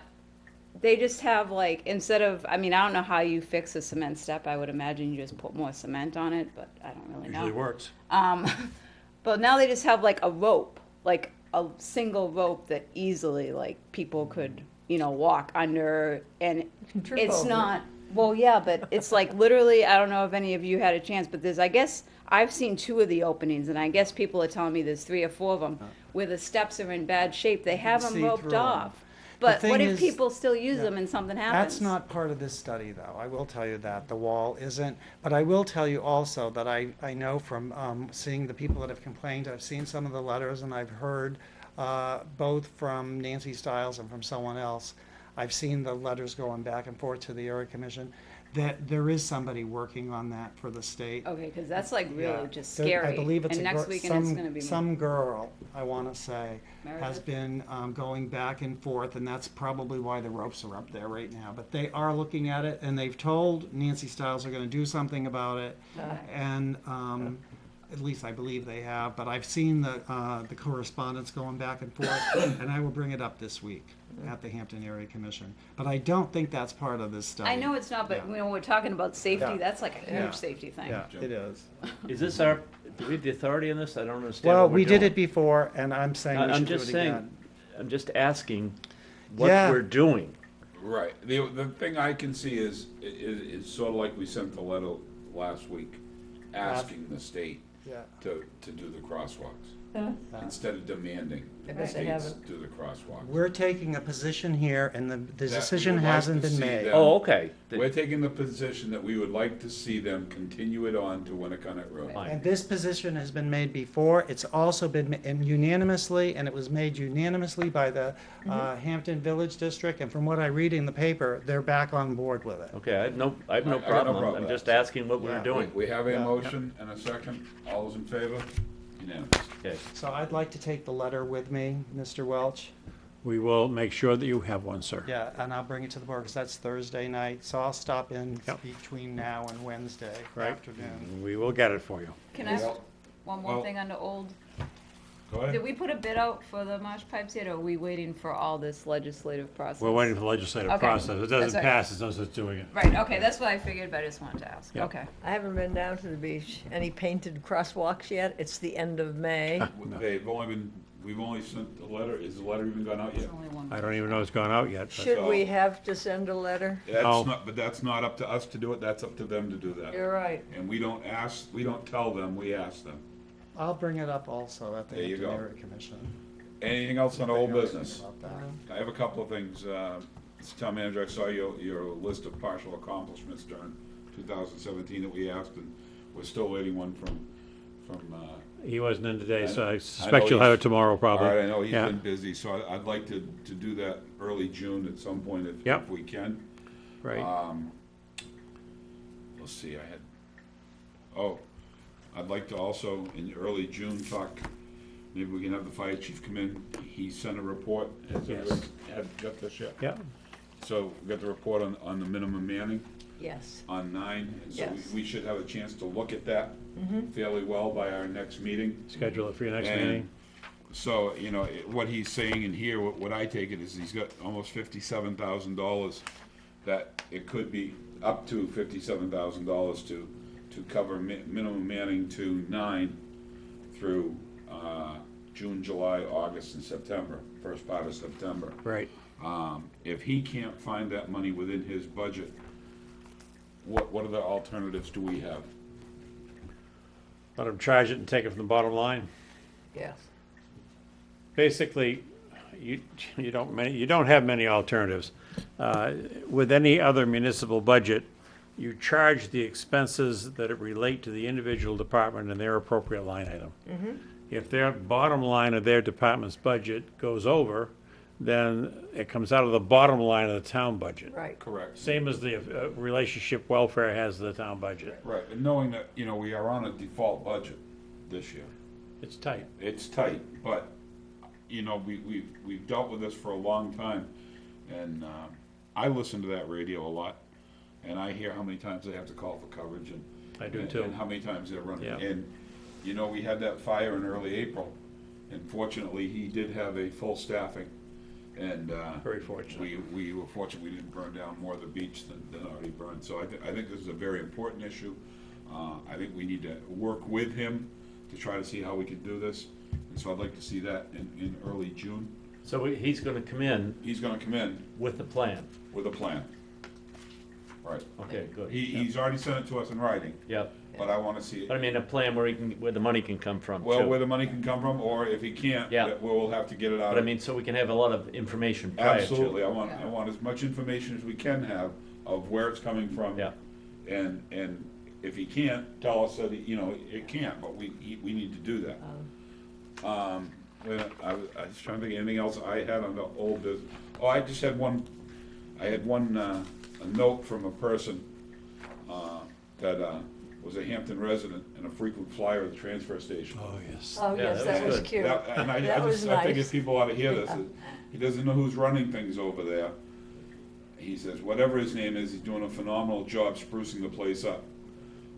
they just have like, instead of, I mean, I don't know how you fix a cement step, I would imagine you just put more cement on it, but I don't really know. Usually works. Um, but now they just have like a rope, like a single rope that easily like people could, you know, walk under and trip it's over not, well, yeah, but it's like literally, I don't know if any of you had a chance, but there's, I guess, I've seen two of the openings and I guess people are telling me there's three or four of them where the steps are in bad shape. They have them roped through off. But what if is- people still use yeah. them and something happens? That's not part of this study, though. I will tell you that. The wall isn't. But I will tell you also that I, I know from um, seeing the people that have complained, I've seen some of the letters and I've heard uh, both from Nancy Stiles and from someone else. I've seen the letters going back and forth to the area commission, that there is somebody working on that for the state. Okay, because that's like Yeah. really just There- scary. I believe it's And a next gir- weekend it's some- gonna be. Some girl, I want to say, has Meredith? been um, going back and forth, and that's probably why the ropes are up there right now. But they are looking at it, and they've told Nancy Stiles they're going to do something about it. And um, at least I believe they have, but I've seen the, uh, the correspondence going back and forth, and I will bring it up this week at the Hampton Area Commission. But I don't think that's part of this study. I know it's not, but Yeah. you know, we're talking about safety, Yeah. that's like a Yeah. huge safety thing. Yeah, it is. Is this our, do we have the authority on this? I don't understand Well, what we're we did doing. it before, and I'm saying I- we I'm should do just it saying, again. I'm just asking what Yeah. we're doing. Right, the, the thing I can see is, i- is, is sort of like we sent the letter last week, asking the state Yeah. to, to do the crosswalks. Instead of demanding I the bet they states haven't. do the crosswalks. We're taking a position here, and the, the That we decision would like hasn't to been see made. them- Oh, okay. The- We're taking the position that we would like to see them continue it on to Winnacunnet Road. Fine. And this position has been made before, it's also been ma- and unanimously, and it was made unanimously by the uh, Hampton Village District, and from what I read in the paper, they're back on board with it. Okay, I have no, I have I- no I got no problem. problem I'm with just that. asking what we're Yeah. We- doing. We have a Yeah. motion and a second, all those in favor? Unanimous. Okay. So I'd like to take the letter with me, Mr. Welch. We will make sure that you have one, sir. Yeah, and I'll bring it to the board, because that's Thursday night, so I'll stop in Yep. between now and Wednesday Right. afternoon. We will get it for you. Can I, Well- one more well- thing under old, Go did we put a bid out for the marsh pipes yet, or are we waiting for all this legislative process? We're waiting for the legislative Okay, process. It that's doesn't right. pass, it's us that's doing it. Right, okay, that's what I figured, but I just wanted to ask, Yeah. okay. I haven't been down to the beach. Any painted crosswalks yet? It's the end of May. They've only been, we've only sent the letter, is the letter even gone out yet? There's only one. I don't even know it's gone out yet. but- Should we have to send a letter? That's No. not, but that's not up to us to do it, that's up to them to do that. You're right. And we don't ask, we don't tell them, we ask them. I'll bring it up also at the There you Hampton go. Area Commission. Anything else on old They know business? about that. I have a couple of things. Uh, Mr. Town Manager, I saw your, your list of partial accomplishments during 2017 that we asked, and we're still waiting one from, from, uh, He wasn't in today, so I I suspect know you'll have he's- it tomorrow, probably. right, I know he's Yeah. been busy, so I- I'd like to, to do that early June at some point if, Yep. if we can. Right. Um, Let's see, I had, oh, I'd like to also, in early June, talk, maybe we can have the fire chief come in. He sent a report. Has Yes. everyone had, got this yet? Yeah, So we got the report on, on the minimum manning. Yes. on nine. And so we- Yes. we should have a chance to look at that Mhm. fairly well by our next meeting. Schedule it for your next And meeting. So, you know, it- what he's saying in here, what, what I take it is he's got almost fifty-seven thousand dollars that it could be up to fifty-seven thousand dollars to, to cover mi- minimum manning to nine through, uh, June, July, August, and September, first part of September. Right. Um, if he can't find that money within his budget, what, what other alternatives do we have? Let them charge it and take it from the bottom line. Yes. Basically, you, you don't, many, you don't have many alternatives. Uh, With any other municipal budget, you charge the expenses that it relate to the individual department and their appropriate line item. If their bottom line of their department's budget goes over, then it comes out of the bottom line of the town budget. Right. Correct. Same as the uh, relationship welfare has to the town budget. Right, and knowing that, you know, we are on a default budget this year. It's tight. It's tight, but, you know, we, we've, we've dealt with this for a long time. And, um, I listen to that radio a lot, and I hear how many times they have to call for coverage and. I do and- too. And how many times they're running. Yeah. And, you know, we had that fire in early April, and fortunately, he did have a full staffing. And, uh. Very fortunate. We, we were fortunate we didn't burn down more of the beach than, than already burned. So I, thi- I think this is a very important issue. Uh, I think we need to work with him to try to see how we can do this. And so I'd like to see that in, in early June. So we- he's gonna come in He's gonna come in with the plan. with a plan. Right. Okay, good. He, he's already sent it to us in writing, Yep. but I wanna see But I it. mean, a plan where he can, where the money can come from too. Well, where the money can come from, or if he can't, Yeah. that we'll have to get it out. But I of- mean, so we can have a lot of information prior to. Absolutely, I want, I want as much information as we can have of where it's coming from. Yeah. And, and if he can't, tell us that, he- you know, it can't, but we, he- we need to do that. Um, well, I was, I was trying to think of anything else I had on the old business. Oh, I just had one, I had one, uh, a note from a person, uh, that, uh, was a Hampton resident and a frequent flyer at the transfer station. Oh, yes. Oh, Yeah, yes, that that was was good. cute. That- And I, I That was just, I think nice. if people ought to hear this, he doesn't know who's running things over there. He says, whatever his name is, he's doing a phenomenal job sprucing the place up.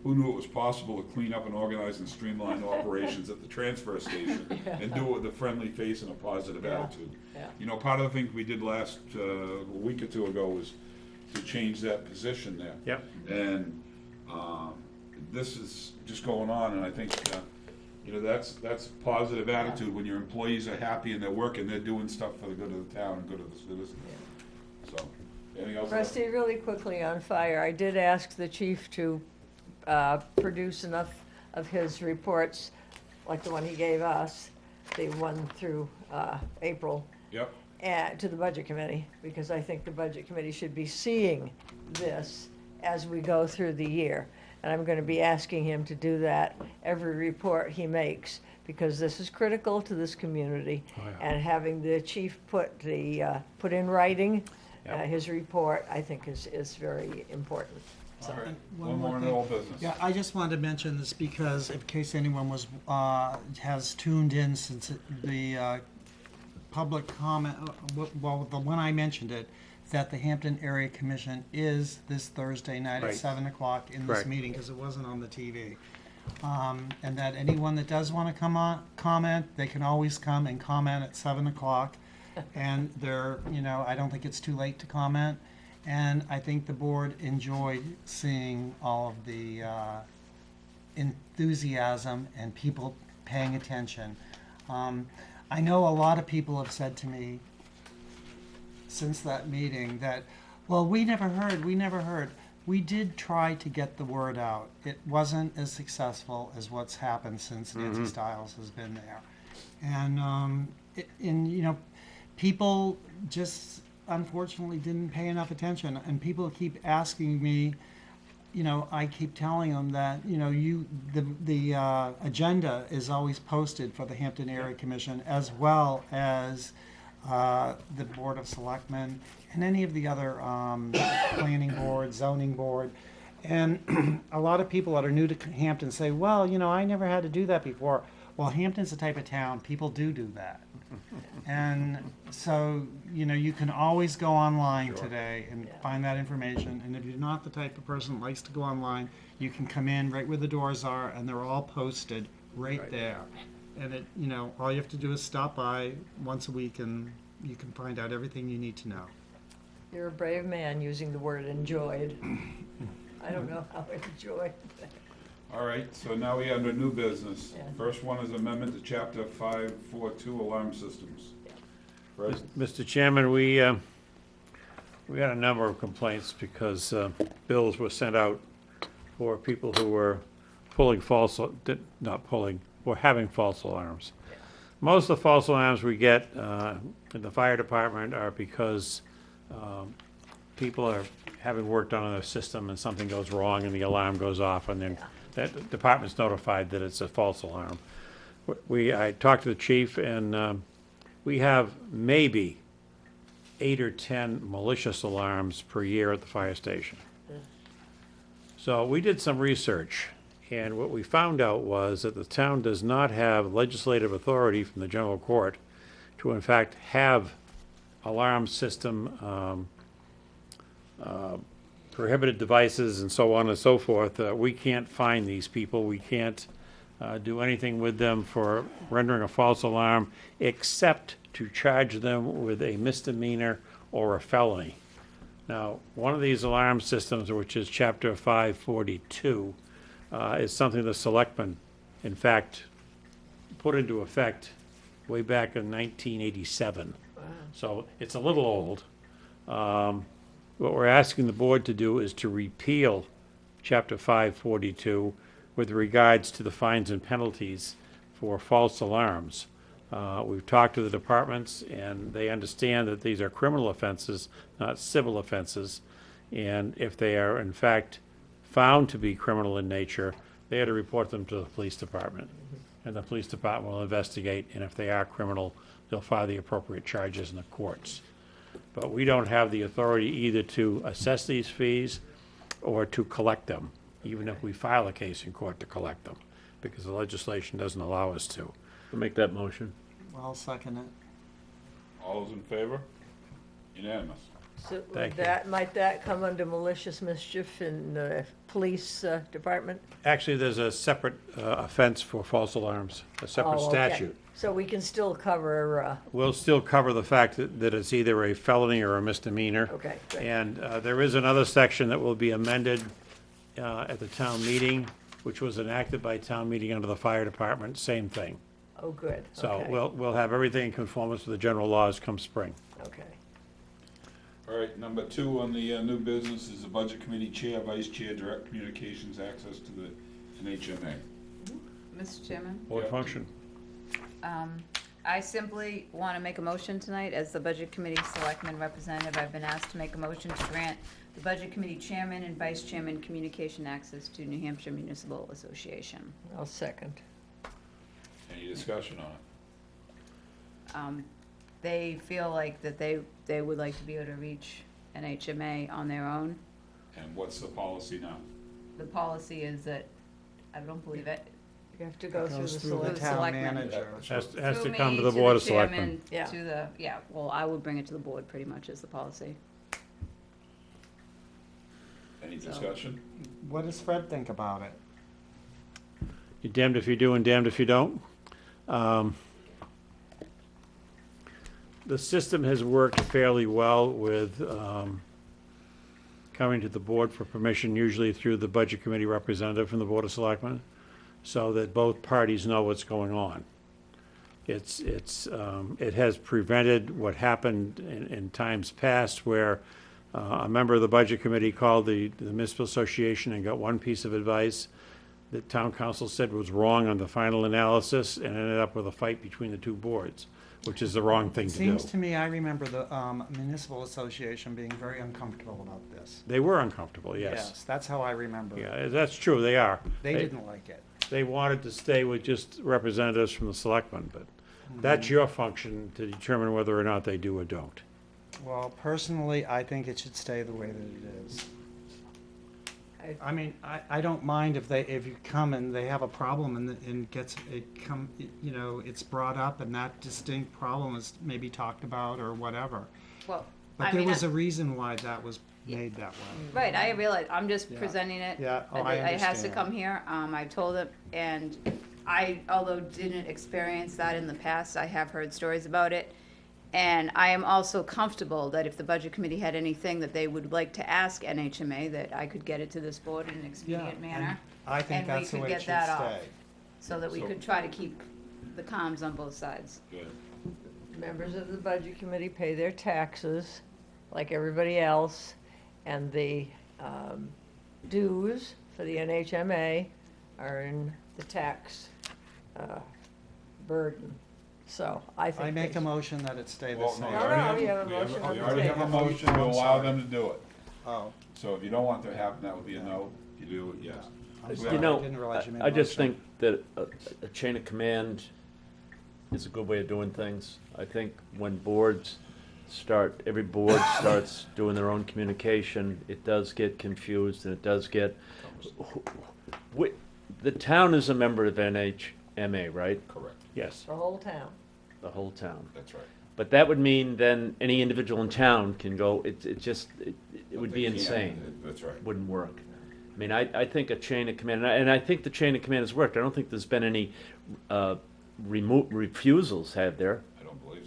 Who knew it was possible to clean up and organize and streamline operations at the transfer station and do it with a friendly face and a positive Yeah. attitude? Yeah. You know, part of the things we did last, uh, a week or two ago was to change that position there. Yep. And, um, this is just going on, and I think, uh, you know, that's, that's positive attitude, when your employees are happy and they're working, they're doing stuff for the good of the town and good of the citizens. So, anything else? Rusty, really quickly on fire, I did ask the chief to uh, produce enough of his reports, like the one he gave us, the one through uh, April, Yep, uh, to the budget committee, because I think the budget committee should be seeing this as we go through the year. And I'm gonna be asking him to do that every report he makes, because this is critical to this community. Oh, yeah. And having the chief put the, uh, put in writing, uh, Yep. his report, I think is, is very important. all right, One one more more in thing. old business. Yeah, I just wanted to mention this because in case anyone was, uh, has tuned in since it- the, uh, public comment, well, the one I mentioned it, that the Hampton Area Commission is this Thursday night at Right. seven o'clock in this Correct. meeting, because it wasn't on the TV. Um, and that anyone that does wanna come on, comment, they can always come and comment at seven o'clock. And they're, you know, I don't think it's too late to comment. And I think the board enjoyed seeing all of the uh, enthusiasm and people paying attention. Um, I know a lot of people have said to me since that meeting that, well, we never heard, we never heard. We did try to get the word out. It wasn't as successful as what's happened since Nancy Stiles has been there. And, um, it, and, you know, people just unfortunately didn't pay enough attention. And people keep asking me, you know, I keep telling them that, you know, you, the, the, uh, agenda is always posted for the Hampton Area Commission as well as, uh, the Board of Selectmen and any of the other, um, planning board, zoning board. And a lot of people that are new to Hampton say, well, you know, I never had to do that before. Well, Hampton's the type of town, people do do that. And so, you know, you can always go online Sure. today and Yeah. find that information. And if you're not the type of person that likes to go online, you can come in right where the doors are and they're all posted right Right. there. And it, you know, all you have to do is stop by once a week and you can find out everything you need to know. You're a brave man using the word enjoyed. I don't know how enjoyed. All right, so now we have under new business. Yeah. First one is amendment to chapter five four two alarm systems. Mr. Chairman, we, uh, we had a number of complaints because uh, bills were sent out for people who were pulling false, did- not pulling, were having false alarms. Most of the false alarms we get uh, in the fire department are because um, people are having work done on their system and something goes wrong and the alarm goes off and then that department's notified that it's a false alarm. We, I talked to the chief and um, we have maybe eight or 10 malicious alarms per year at the fire station. So we did some research, and what we found out was that the town does not have legislative authority from the general court to in fact have alarm system um, uh, prohibited devices and so on and so forth. Uh, We can't find these people. We can't uh, do anything with them for rendering a false alarm, except to charge them with a misdemeanor or a felony. Now, one of these alarm systems, which is chapter five forty-two, uh, is something the selectmen, in fact, put into effect way back in nineteen eighty-seven. So it's a little old. Um, what we're asking the board to do is to repeal chapter five forty-two with regards to the fines and penalties for false alarms. Uh, we've talked to the departments, and they understand that these are criminal offenses, not civil offenses. And if they are in fact found to be criminal in nature, they are to report them to the police department. And the police department will investigate, and if they are criminal, they'll file the appropriate charges in the courts. But we don't have the authority either to assess these fees or to collect them, even if we file a case in court to collect them, because the legislation doesn't allow us to. I'll make that motion. I'll second it. All those in favor? Unanimous. So Thank would you. that, might that come under malicious mischief in the police uh, department? Actually, there's a separate uh, offense for false alarms, a separate Oh, okay. statute. So we can still cover, uh, We'll still cover the fact that, that it's either a felony or a misdemeanor. okay, great. And uh, there is another section that will be amended uh, at the town meeting, which was enacted by town meeting under the fire department, same thing. Oh, good, So okay, we'll, we'll have everything in conformance with the general laws come spring. okay. All right, number two on the uh, new business is the budget committee chair, vice chair, direct communications access to the NHMA. Mr. Chairman? Board Yeah. function. Um, I simply want to make a motion tonight as the Budget Committee Selectman Representative. I've been asked to make a motion to grant the Budget Committee Chairman and Vice Chairman communication access to New Hampshire Municipal Association. I'll second. Any discussion on it? Um, They feel like that they, they would like to be able to reach NHMA on their own. And what's the policy now? The policy is that, I don't believe it. You have to go through the Goes through the select. town selectmen. manager. Has, has to come to the Board of Selectmen. Yeah. To the, yeah, well, I would bring it to the board pretty much as the policy. Any So- discussion? What does Fred think about it? You're damned if you do and damned if you don't. Um, The system has worked fairly well with um, coming to the board for permission, usually through the Budget Committee representative from the Board of Selectmen, so that both parties know what's going on. It's, it's, um, it has prevented what happened in, in times past where uh, a member of the Budget Committee called the the municipal association and got one piece of advice that town counsel said was wrong on the final analysis and ended up with a fight between the two boards, which is the wrong thing to do. Seems to me, I remember the um, municipal association being very uncomfortable about this. They were uncomfortable, yes. Yes, That's how I remember it. Yeah, that's true, they are. They didn't like it. They wanted to stay with just representatives from the selectmen, but mm-hmm. that's your function to determine whether or not they do or don't. Well, personally, I think it should stay the way that it is. I I mean, I, I don't mind if they, if you come and they have a problem and, the- and gets, it come, you know, it's brought up and that distinct problem is maybe talked about or whatever. Well, But I there mean, was I- a reason why that was made that way. Right, I realize, I'm just Yeah. presenting it. Yeah, oh, and I It has to understand. come here, um, I told him, and I, although didn't experience that in the past, I have heard stories about it. And I am also comfortable that if the budget committee had anything that they would like to ask NHMA, that I could get it to this board in an Yeah, expedient and manner, I think and we that's the could way get it should that off. stay. so that we So- could try to keep the comms on both sides. Good. Members of the budget committee pay their taxes, like everybody else, and the um, dues for the NHMA are in the tax uh, burden. So I think. I make a motion that it stay the Well, same. no, we No, already no, have, you have a we have, motion on we the already have a table. motion to I'm allow sorry. them to do it. Oh, So if you don't want that to happen, that would be a no. If you do yes. I'm You sorry, You I know, didn't realize you made I a I just motion. think that a, a chain of command is a good way of doing things. I think when boards start, every board starts doing their own communication, it does get confused and it does get, we, the town is a member of NHMA, right? Correct. Yes. The whole town. The whole town. That's right. But that would mean then any individual in town can go, it, it just, it, it would be They can't. insane. That's right. Wouldn't work. I mean, I, I think a chain of command, and I, and I think the chain of command has worked. I don't think there's been any, uh, remo- refusals, have there?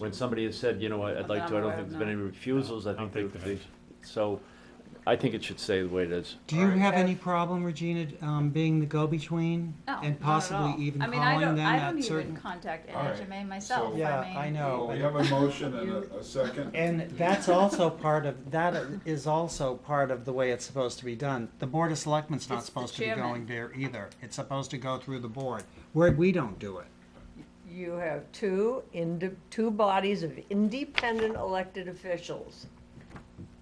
When somebody has said, you know, what, I'd like to, I don't think there's been any refusals, I I don't think think they, there so, I think it should stay the way it is. Do you Alright. have any problem, Regina, um, being the go-between? No, not And at possibly all. even I mean, I calling don't, them I at don't even certain? contact All right, NHMA myself, so- I Yeah. I know. Well, we have a motion and a, a second. And that's also part of, that is also part of the way it's supposed to be done. The Board of Selectmen's not It's the supposed to be chairman. going there either. It's supposed to go through the board, where we don't do it. You have two two bodies of independent elected officials.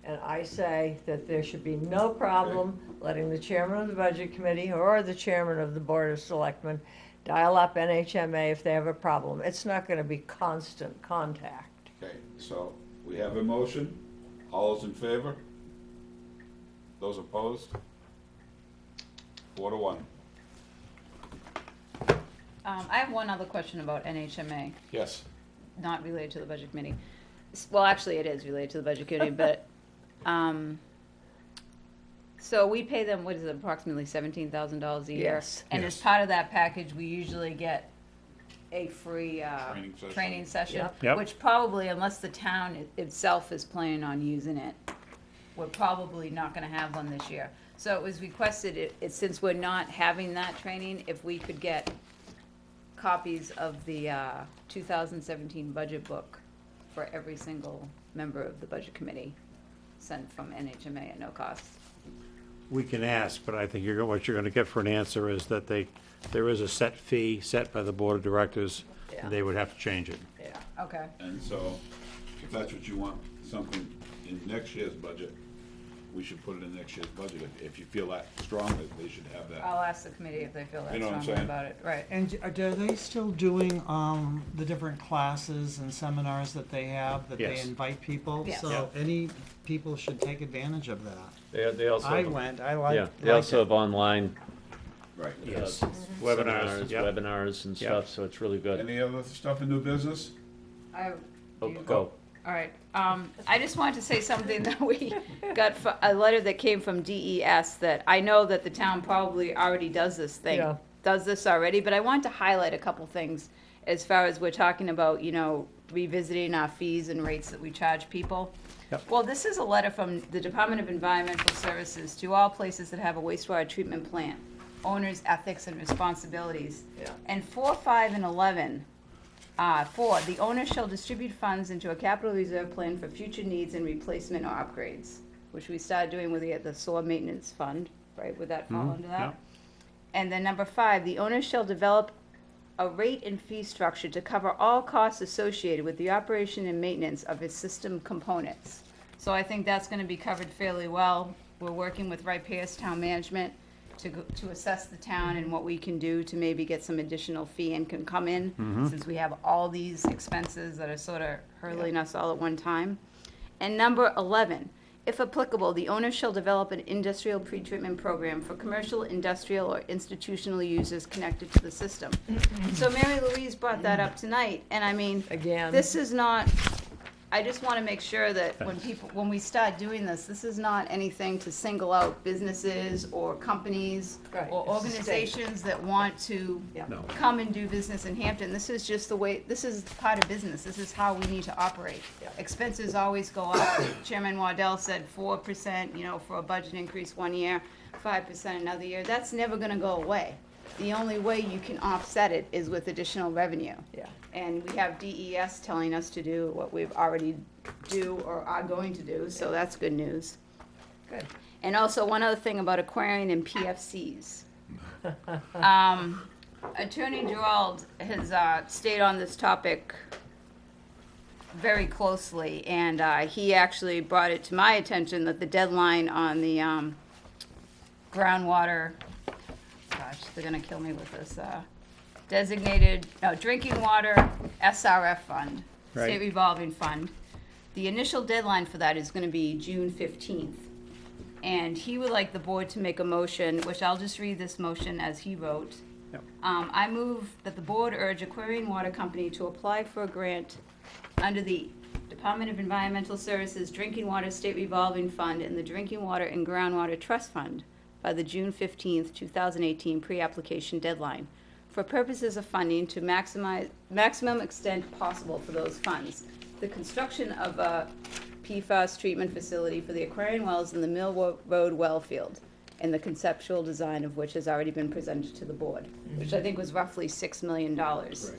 And I say that there should be no problem letting the chairman of the budget committee or the chairman of the board of selectmen dial up NHMA if they have a problem. It's not gonna be constant contact. Okay, so we have a motion. All those in favor? Those opposed? Four to one. Um, I have one other question about NHMA, Yes. not related to the budget committee. S- Well, actually, it is related to the budget committee, but, um, so we pay them, what is it, approximately seventeen thousand dollars a year? Yes. And as Yes. part of that package, we usually get a free, uh, Training session. training session. Yep. Yep. Which probably, unless the town i- itself is planning on using it, we're probably not gonna have one this year. So it was requested, it, it, since we're not having that training, if we could get copies of the, uh, two thousand seventeen budget book for every single member of the budget committee, sent from NHMA at no cost. We can ask, but I think you're, what you're gonna get for an answer is that they, there is a set fee set by the board of directors, Yeah. and they would have to change it. Yeah. Okay. And so, if that's what you want, something in next year's budget, we should put it in next year's budget. If, if you feel that strongly, they should have that. I'll ask the committee if they feel that You know what I'm strongly saying? about it, right. And are are they still doing, um, the different classes and seminars that they have, that they Yes. invite people? Yes. So any people should take advantage of that. They, they also, I have- went, I yeah, liked, they also liked have online Right. Yes. uh, Webinars, seminars, yep. webinars and Yep. stuff, so it's really good. Any other stuff in new business? I, Oh, you- Go. All right, um, I just wanted to say something that we got, fro- a letter that came from DES that I know that the town probably already does this thing. Yeah. Does this already, but I want to highlight a couple things as far as we're talking about, you know, revisiting our fees and rates that we charge people. Yep. Well, this is a letter from the Department of Environmental Services to all places that have a wastewater treatment plant, owners' ethics and responsibilities. Yeah. And four, five, and eleven uh, four, the owner shall distribute funds into a capital reserve plan for future needs and replacement or upgrades, which we started doing with the, the sewer maintenance fund, right? Would that fall under yeah. that? And then number five, the owner shall develop a rate and fee structure to cover all costs associated with the operation and maintenance of its system components. So I think that's gonna be covered fairly well. We're working with Pierce Town Management to, go- to assess the town and what we can do to maybe get some additional fee and can come in, mm-hmm. since we have all these expenses that are sort of hurling us all at one time. And number eleven, If applicable, the owner shall develop an industrial pretreatment program for commercial, industrial, or institutional users connected to the system. So Mary Louise brought that up tonight, and I mean, Again. this is not, I just want to make sure that when people, when we start doing this, this is not anything to single out businesses or companies Right, or it's a state. organizations that want to Yeah. No. come and do business in Hampton. This is just the way, this is part of business. This is how we need to operate. Yeah. Expenses always go up. Chairman Waddell said four percent, you know, for a budget increase one year, five percent another year. That's never gonna go away. The only way you can offset it is with additional revenue. Yeah. And we have DES telling us to do what we've already do or are going to do, so that's good news. Good. And also, one other thing about Aquarion and PFCs. Um, Attorney Gearreald has, uh, stayed on this topic very closely, and, uh, he actually brought it to my attention that the deadline on the, um, groundwater, gosh, they're gonna kill me with this, uh, designated, no, drinking water SRF fund, state Right. revolving fund. The initial deadline for that is gonna be June fifteenth. And he would like the board to make a motion, which I'll just read this motion as he wrote. Yep. Um, I move that the board urge Aquarion Water Company to apply for a grant under the Department of Environmental Services Drinking Water State Revolving Fund and the Drinking Water and Groundwater Trust Fund by the June 15, two thousand eighteen pre-application deadline for purposes of funding to maximize, maximum extent possible for those funds. The construction of a PFAS treatment facility for the Aquarion wells in the Mill Road well field, and the conceptual design of which has already been presented to the board, which I think was roughly six million dollars.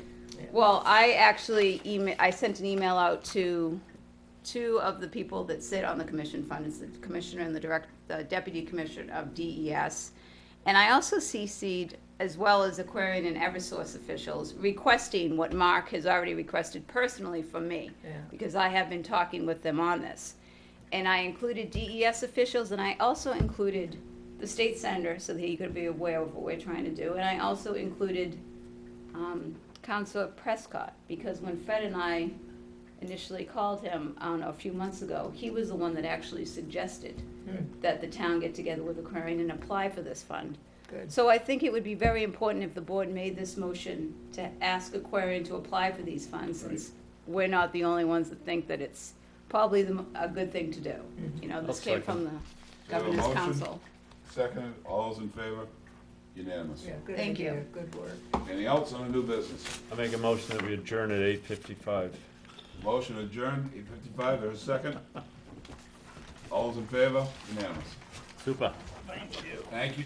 Well, I actually email, I sent an email out to two of the people that sit on the commission fund, is the commissioner and the direct, the deputy commissioner of DES. And I also CC'd, as well as Aquarion and Eversource officials, requesting what Mark has already requested personally from me. Yeah. Because I have been talking with them on this. And I included DES officials, and I also included the state senator, so that he could be aware of what we're trying to do. And I also included, um, Councilor Prescott, because when Fred and I initially called him, I don't know, a few months ago, he was the one that actually suggested hmm. that the town get together with Aquarion and apply for this fund. Good. So I think it would be very important if the board made this motion to ask Aquarion to apply for these funds, since we're not the only ones that think that it's probably the, mo- a good thing to do. Hmm. You know, this I'll came from the We have a governor's motion? council. Seconded, all those in favor? Unanimous. Yeah, good Thank idea. you. Good work. Anything else on the new business? I make a motion that we adjourn at eight fifty-five. Motion adjourned, eight fifty-five, there's a second. All those in favor? Unanimous. Super. Thank you.